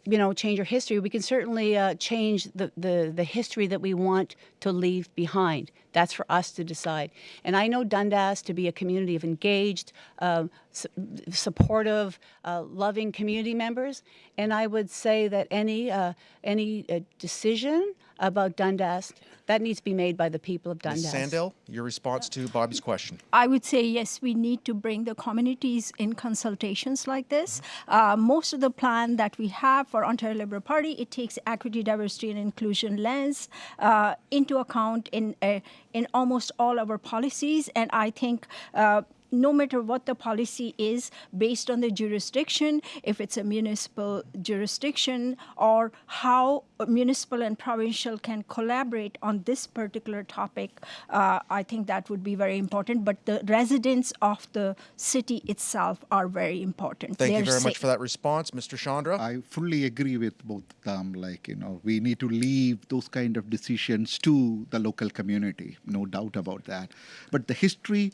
you know, change our history, we can certainly uh, change the, the, the history that we want to leave behind. That's for us to decide. And I know Dundas to be a community of engaged, uh, su- supportive, uh, loving community members. And I would say that any, uh, any uh, decision about Dundas, that needs to be made by the people of Ms. Dundas. Sandil, your response to Bobby's question. I would say yes, we need to bring the communities in consultations like this. Uh, most of the plan that we have for Ontario Liberal Party, it takes equity, diversity, and inclusion lens uh, into account in uh, in almost all our policies, and I think. No matter what the policy is based on the jurisdiction, if it's a municipal jurisdiction, or how municipal and provincial can collaborate on this particular topic, uh, I think that would be very important. But the residents of the city itself are very important. Thank you They're very much for that response. Mr. Chandra? I fully agree with both of them. Like, you know, we need to leave those kind of decisions to the local community, no doubt about that. But the history,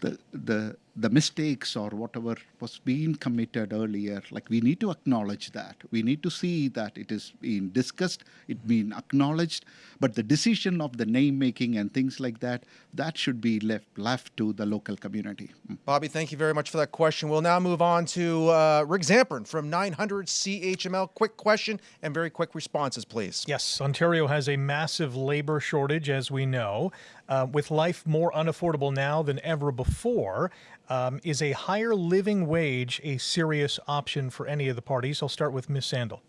the, the, the mistakes or whatever was being committed earlier, like we need to acknowledge that. We need to see that it is being discussed, it being acknowledged, but the decision of the name making and things like that, that should be left left to the local community. Mm. Bobby, thank you very much for that question. We'll now move on to uh, Rick Zamperin from 900 CHML. Quick question and very quick responses, please. Yes, Ontario has a massive labor shortage, as we know. Uh, with life more unaffordable now than ever before, um, is a higher living wage a serious option for any of the parties? I'll start with Ms. Sandil.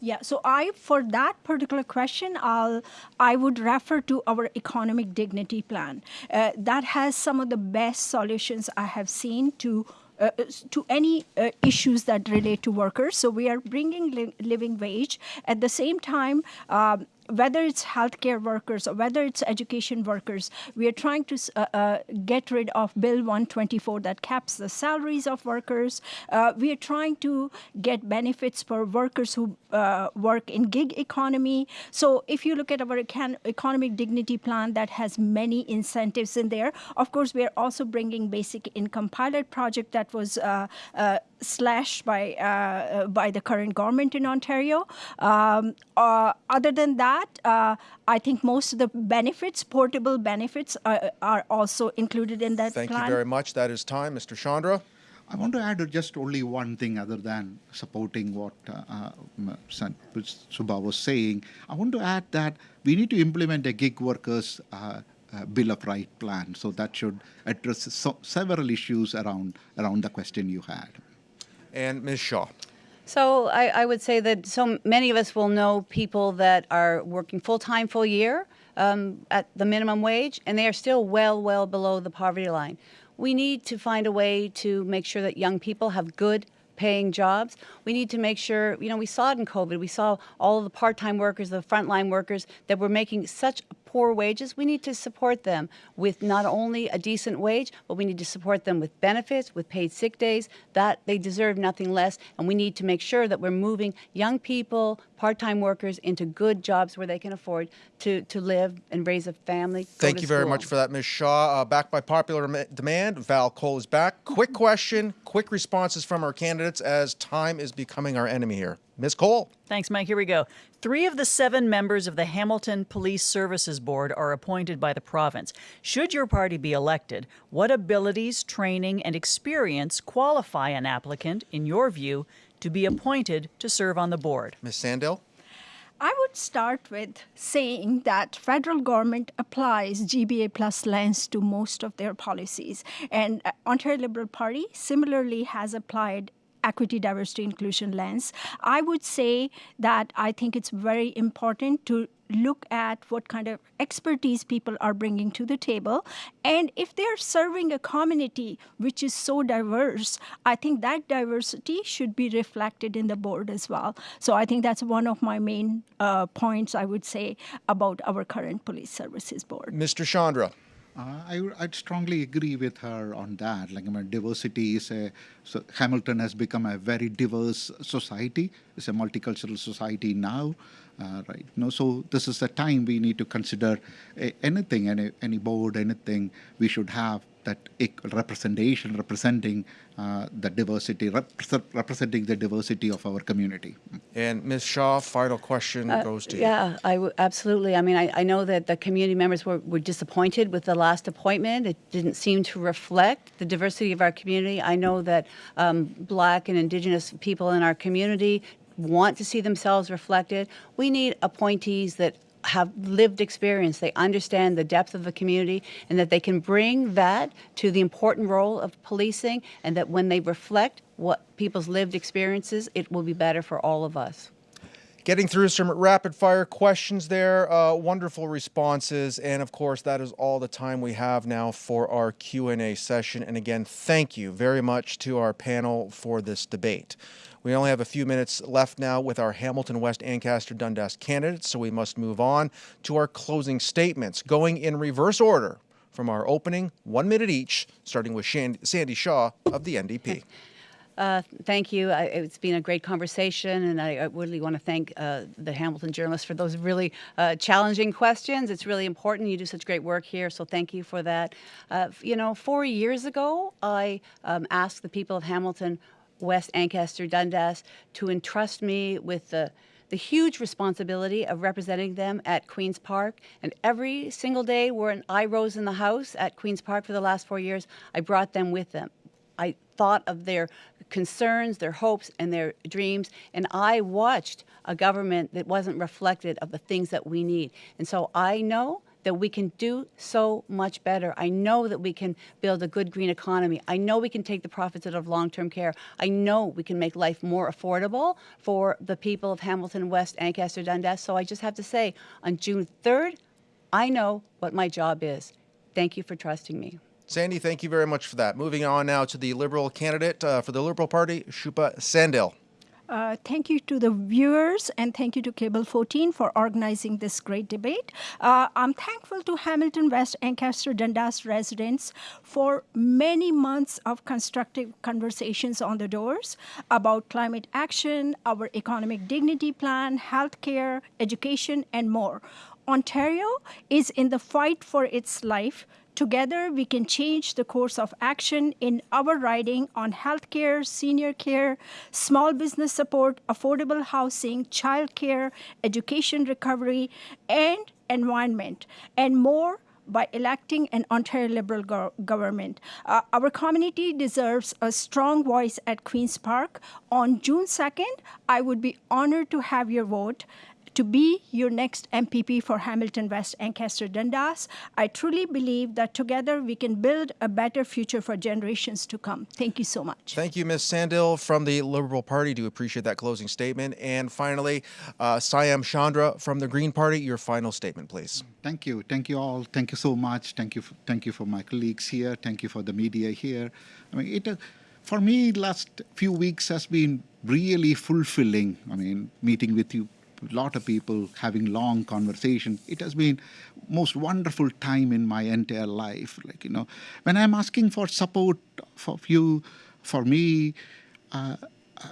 Yeah, so I for that particular question, I'll I would refer to our economic dignity plan. Uh, that has some of the best solutions I have seen to. Uh, to any uh, issues that relate to workers. So we are bringing li- living wage. At the same time, um, whether it's healthcare workers or whether it's education workers, we are trying to uh, uh, get rid of Bill 124 that caps the salaries of workers. Uh, we are trying to get benefits for workers who uh, work in gig economy. So if you look at our econ- economic dignity plan that has many incentives in there, of course, we are also bringing basic income pilot project that was uh, uh, slashed by uh, by the current government in Ontario. Um, uh, other than that, uh, I think most of the benefits, portable benefits, are, are also included in that Thank plan. you very much. That is time. Mr. Chandra? I want to add just only one thing other than supporting what uh, uh, m- San- which Shubha was saying. I want to add that we need to implement a gig workers uh, uh, bill of right plan. So that should address so- several issues around around the question you had. And Ms. Shaw? So I, I would say that so many of us will know people that are working full time, full year, um, at the minimum wage, and they are still well, well below the poverty line. We need to find a way to make sure that young people have good paying jobs. We need to make sure, you know, we saw it in COVID. We saw all the part-time workers, the frontline workers that were making such poor wages. We need to support them with not only a decent wage, but we need to support them with benefits, with paid sick days. That they deserve nothing less, and we need to make sure that we're moving young people, part-time workers into good jobs where they can afford to, to live and raise a family. Thank to you very school. much for that, Ms. Shaw. Uh, back by popular demand, Val Cole is back. Quick question, quick responses from our candidates as time is becoming our enemy here. Ms. Cole. Thanks, Mike. Here we go. Three of the seven members of the Hamilton Police Services Board are appointed by the province. Should your party be elected, what abilities, training, and experience qualify an applicant, in your view, to be appointed to serve on the board? Ms. Sandil. I would start with saying that federal government applies GBA plus lens to most of their policies, and uh, Ontario Liberal Party similarly has applied equity, diversity, inclusion lens. I would say that I think it's very important to look at what kind of expertise people are bringing to the table. And if they're serving a community which is so diverse, I think that diversity should be reflected in the board as well. So I think that's one of my main uh, points I would say about our current police services board. Mr. Chandra. Uh, I, would strongly agree with her on that. Like, I mean, diversity is a so Hamilton has become a very diverse society. It's a multicultural society now, uh, right? Know, so this is a time we need to consider uh, anything, any any board, anything we should have that representation, representing uh, the diversity, rep representing the diversity of our community. And Ms. Shaw, final question Uh, goes to you. Yeah, I w- absolutely. I mean, I, I know that the community members were, were disappointed with the last appointment. It didn't seem to reflect the diversity of our community. I know that um, Black and Indigenous people in our community want to see themselves reflected. We need appointees that have lived experience. They understand the depth of the community and that they can bring that to the important role of policing and that when they reflect what people's lived experiences, it will be better for all of us. Getting through some rapid fire questions there, uh, wonderful responses, and of course that is all the time we have now for our Q&A session. And again, thank you very much to our panel for this debate. We only have a few minutes left now with our Hamilton West Ancaster Dundas candidates, so we must move on to our closing statements, going in reverse order from our opening, one minute each, starting with Sandy Shaw of the NDP. Uh, thank you. I, it's been a great conversation, and I, I really want to thank uh, the Hamilton journalists for those really uh, challenging questions. It's really important. You do such great work here, so thank you for that. Uh, you know, four years ago, I um, asked the people of Hamilton, West Ancaster, Dundas to entrust me with the the huge responsibility of representing them at Queen's Park. And every single day when I rose in the House at Queen's Park for the last four years, I brought them with them. I thought of their concerns, their hopes, and their dreams. And I watched a government that wasn't reflected of the things that we need. And so I know that we can do so much better. I know that we can build a good green economy. I know we can take the profits out of long-term care. I know we can make life more affordable for the people of Hamilton West, Ancaster, Dundas. So I just have to say, on June 3rd, I know what my job is. Thank you for trusting me. Sandy, thank you very much for that. Moving on now to the Liberal candidate uh, for the Liberal Party, Shubha Sandil. Uh, thank you to the viewers and thank you to Cable 14 for organizing this great debate. Uh, I'm thankful to Hamilton West Ancaster Dundas residents for many months of constructive conversations on the doors about climate action, our economic dignity plan, healthcare, education, and more. Ontario is in the fight for its life Together, we can change the course of action in our riding on healthcare, senior care, small business support, affordable housing, childcare, education recovery, and environment, and more by electing an Ontario Liberal go government. Uh, our community deserves a strong voice at Queen's Park. On June 2nd, I would be honored to have your vote to be your next MPP for Hamilton West Ancaster Dundas. I truly believe that together we can build a better future for generations to come. Thank you so much. Thank you, Ms. Sandil from the Liberal Party. Do appreciate that closing statement. And finally, uh, Siam Chandra from the Green Party, your final statement, please. Thank you. Thank you all. Thank you so much. Thank you. For, thank you for my colleagues here. Thank you for the media here. I mean, it, uh, for me, last few weeks has been really fulfilling. I mean, meeting with you, lot of people, having long conversation. It has been most wonderful time in my entire life. Like, you know, when I'm asking for support for you, for me, uh,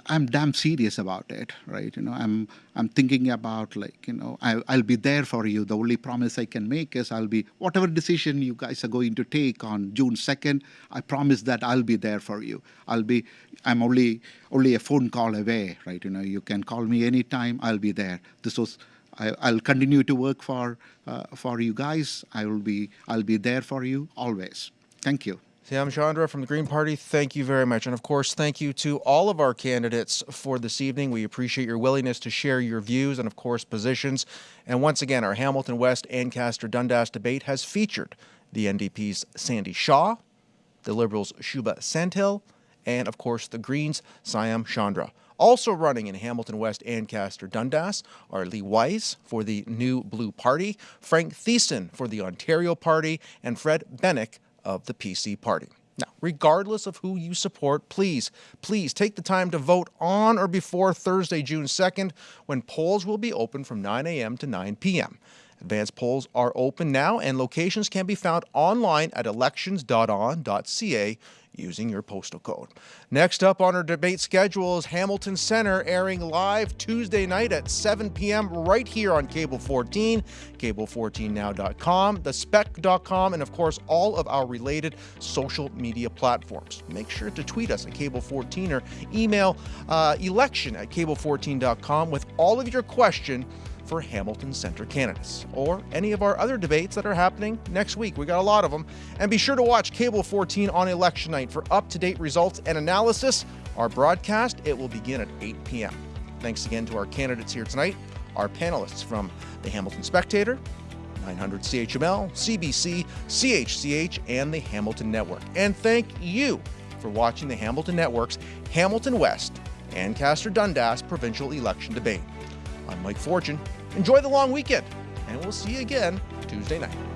I'm damn serious about it, right? You know, I'm I'm thinking about like, you know, I, I'll be there for you. The only promise I can make is I'll be whatever decision you guys are going to take on June 2nd. I promise that I'll be there for you. I'll be. I'm only only a phone call away, right? You know, you can call me anytime. I'll be there. This was. I, will continue to work for uh, for you guys. I will be. I'll be there for you always. Thank you. Sam Chandra from the Green Party, thank you very much. And of course, thank you to all of our candidates for this evening. We appreciate your willingness to share your views and, of course, positions. And once again, our Hamilton West Ancaster Dundas debate has featured the NDP's Sandy Shaw, the Liberals' Shubha Sandil, and, of course, the Greens' Siam Chandra. Also running in Hamilton West Ancaster Dundas are Lee Wise for the New Blue Party, Frank Thiessen for the Ontario Party, and Fred Bennick of the PC Party. Now, regardless of who you support, please, please take the time to vote on or before Thursday, June 2nd, when polls will be open from 9 a.m. to 9 p.m. Advanced polls are open now, and locations can be found online at elections.on.ca using your postal code. Next up on our debate schedule is Hamilton Center airing live Tuesday night at 7 p.m. right here on Cable 14, cable14now.com, thespec.com, and of course all of our related social media platforms. Make sure to tweet us at Cable 14 or email uh, election at cable14.com with all of your questions for Hamilton Center candidates, or any of our other debates that are happening next week. We got a lot of them. And be sure to watch Cable 14 on election night for up to date results and analysis. Our broadcast, it will begin at 8 p.m. Thanks again to our candidates here tonight, our panelists from the Hamilton Spectator, 900 CHML, CBC, CHCH, and the Hamilton Network. And thank you for watching the Hamilton Network's Hamilton West Ancaster Dundas provincial election debate. I'm Mike Fortune. Enjoy the long weekend, and we'll see you again Tuesday night.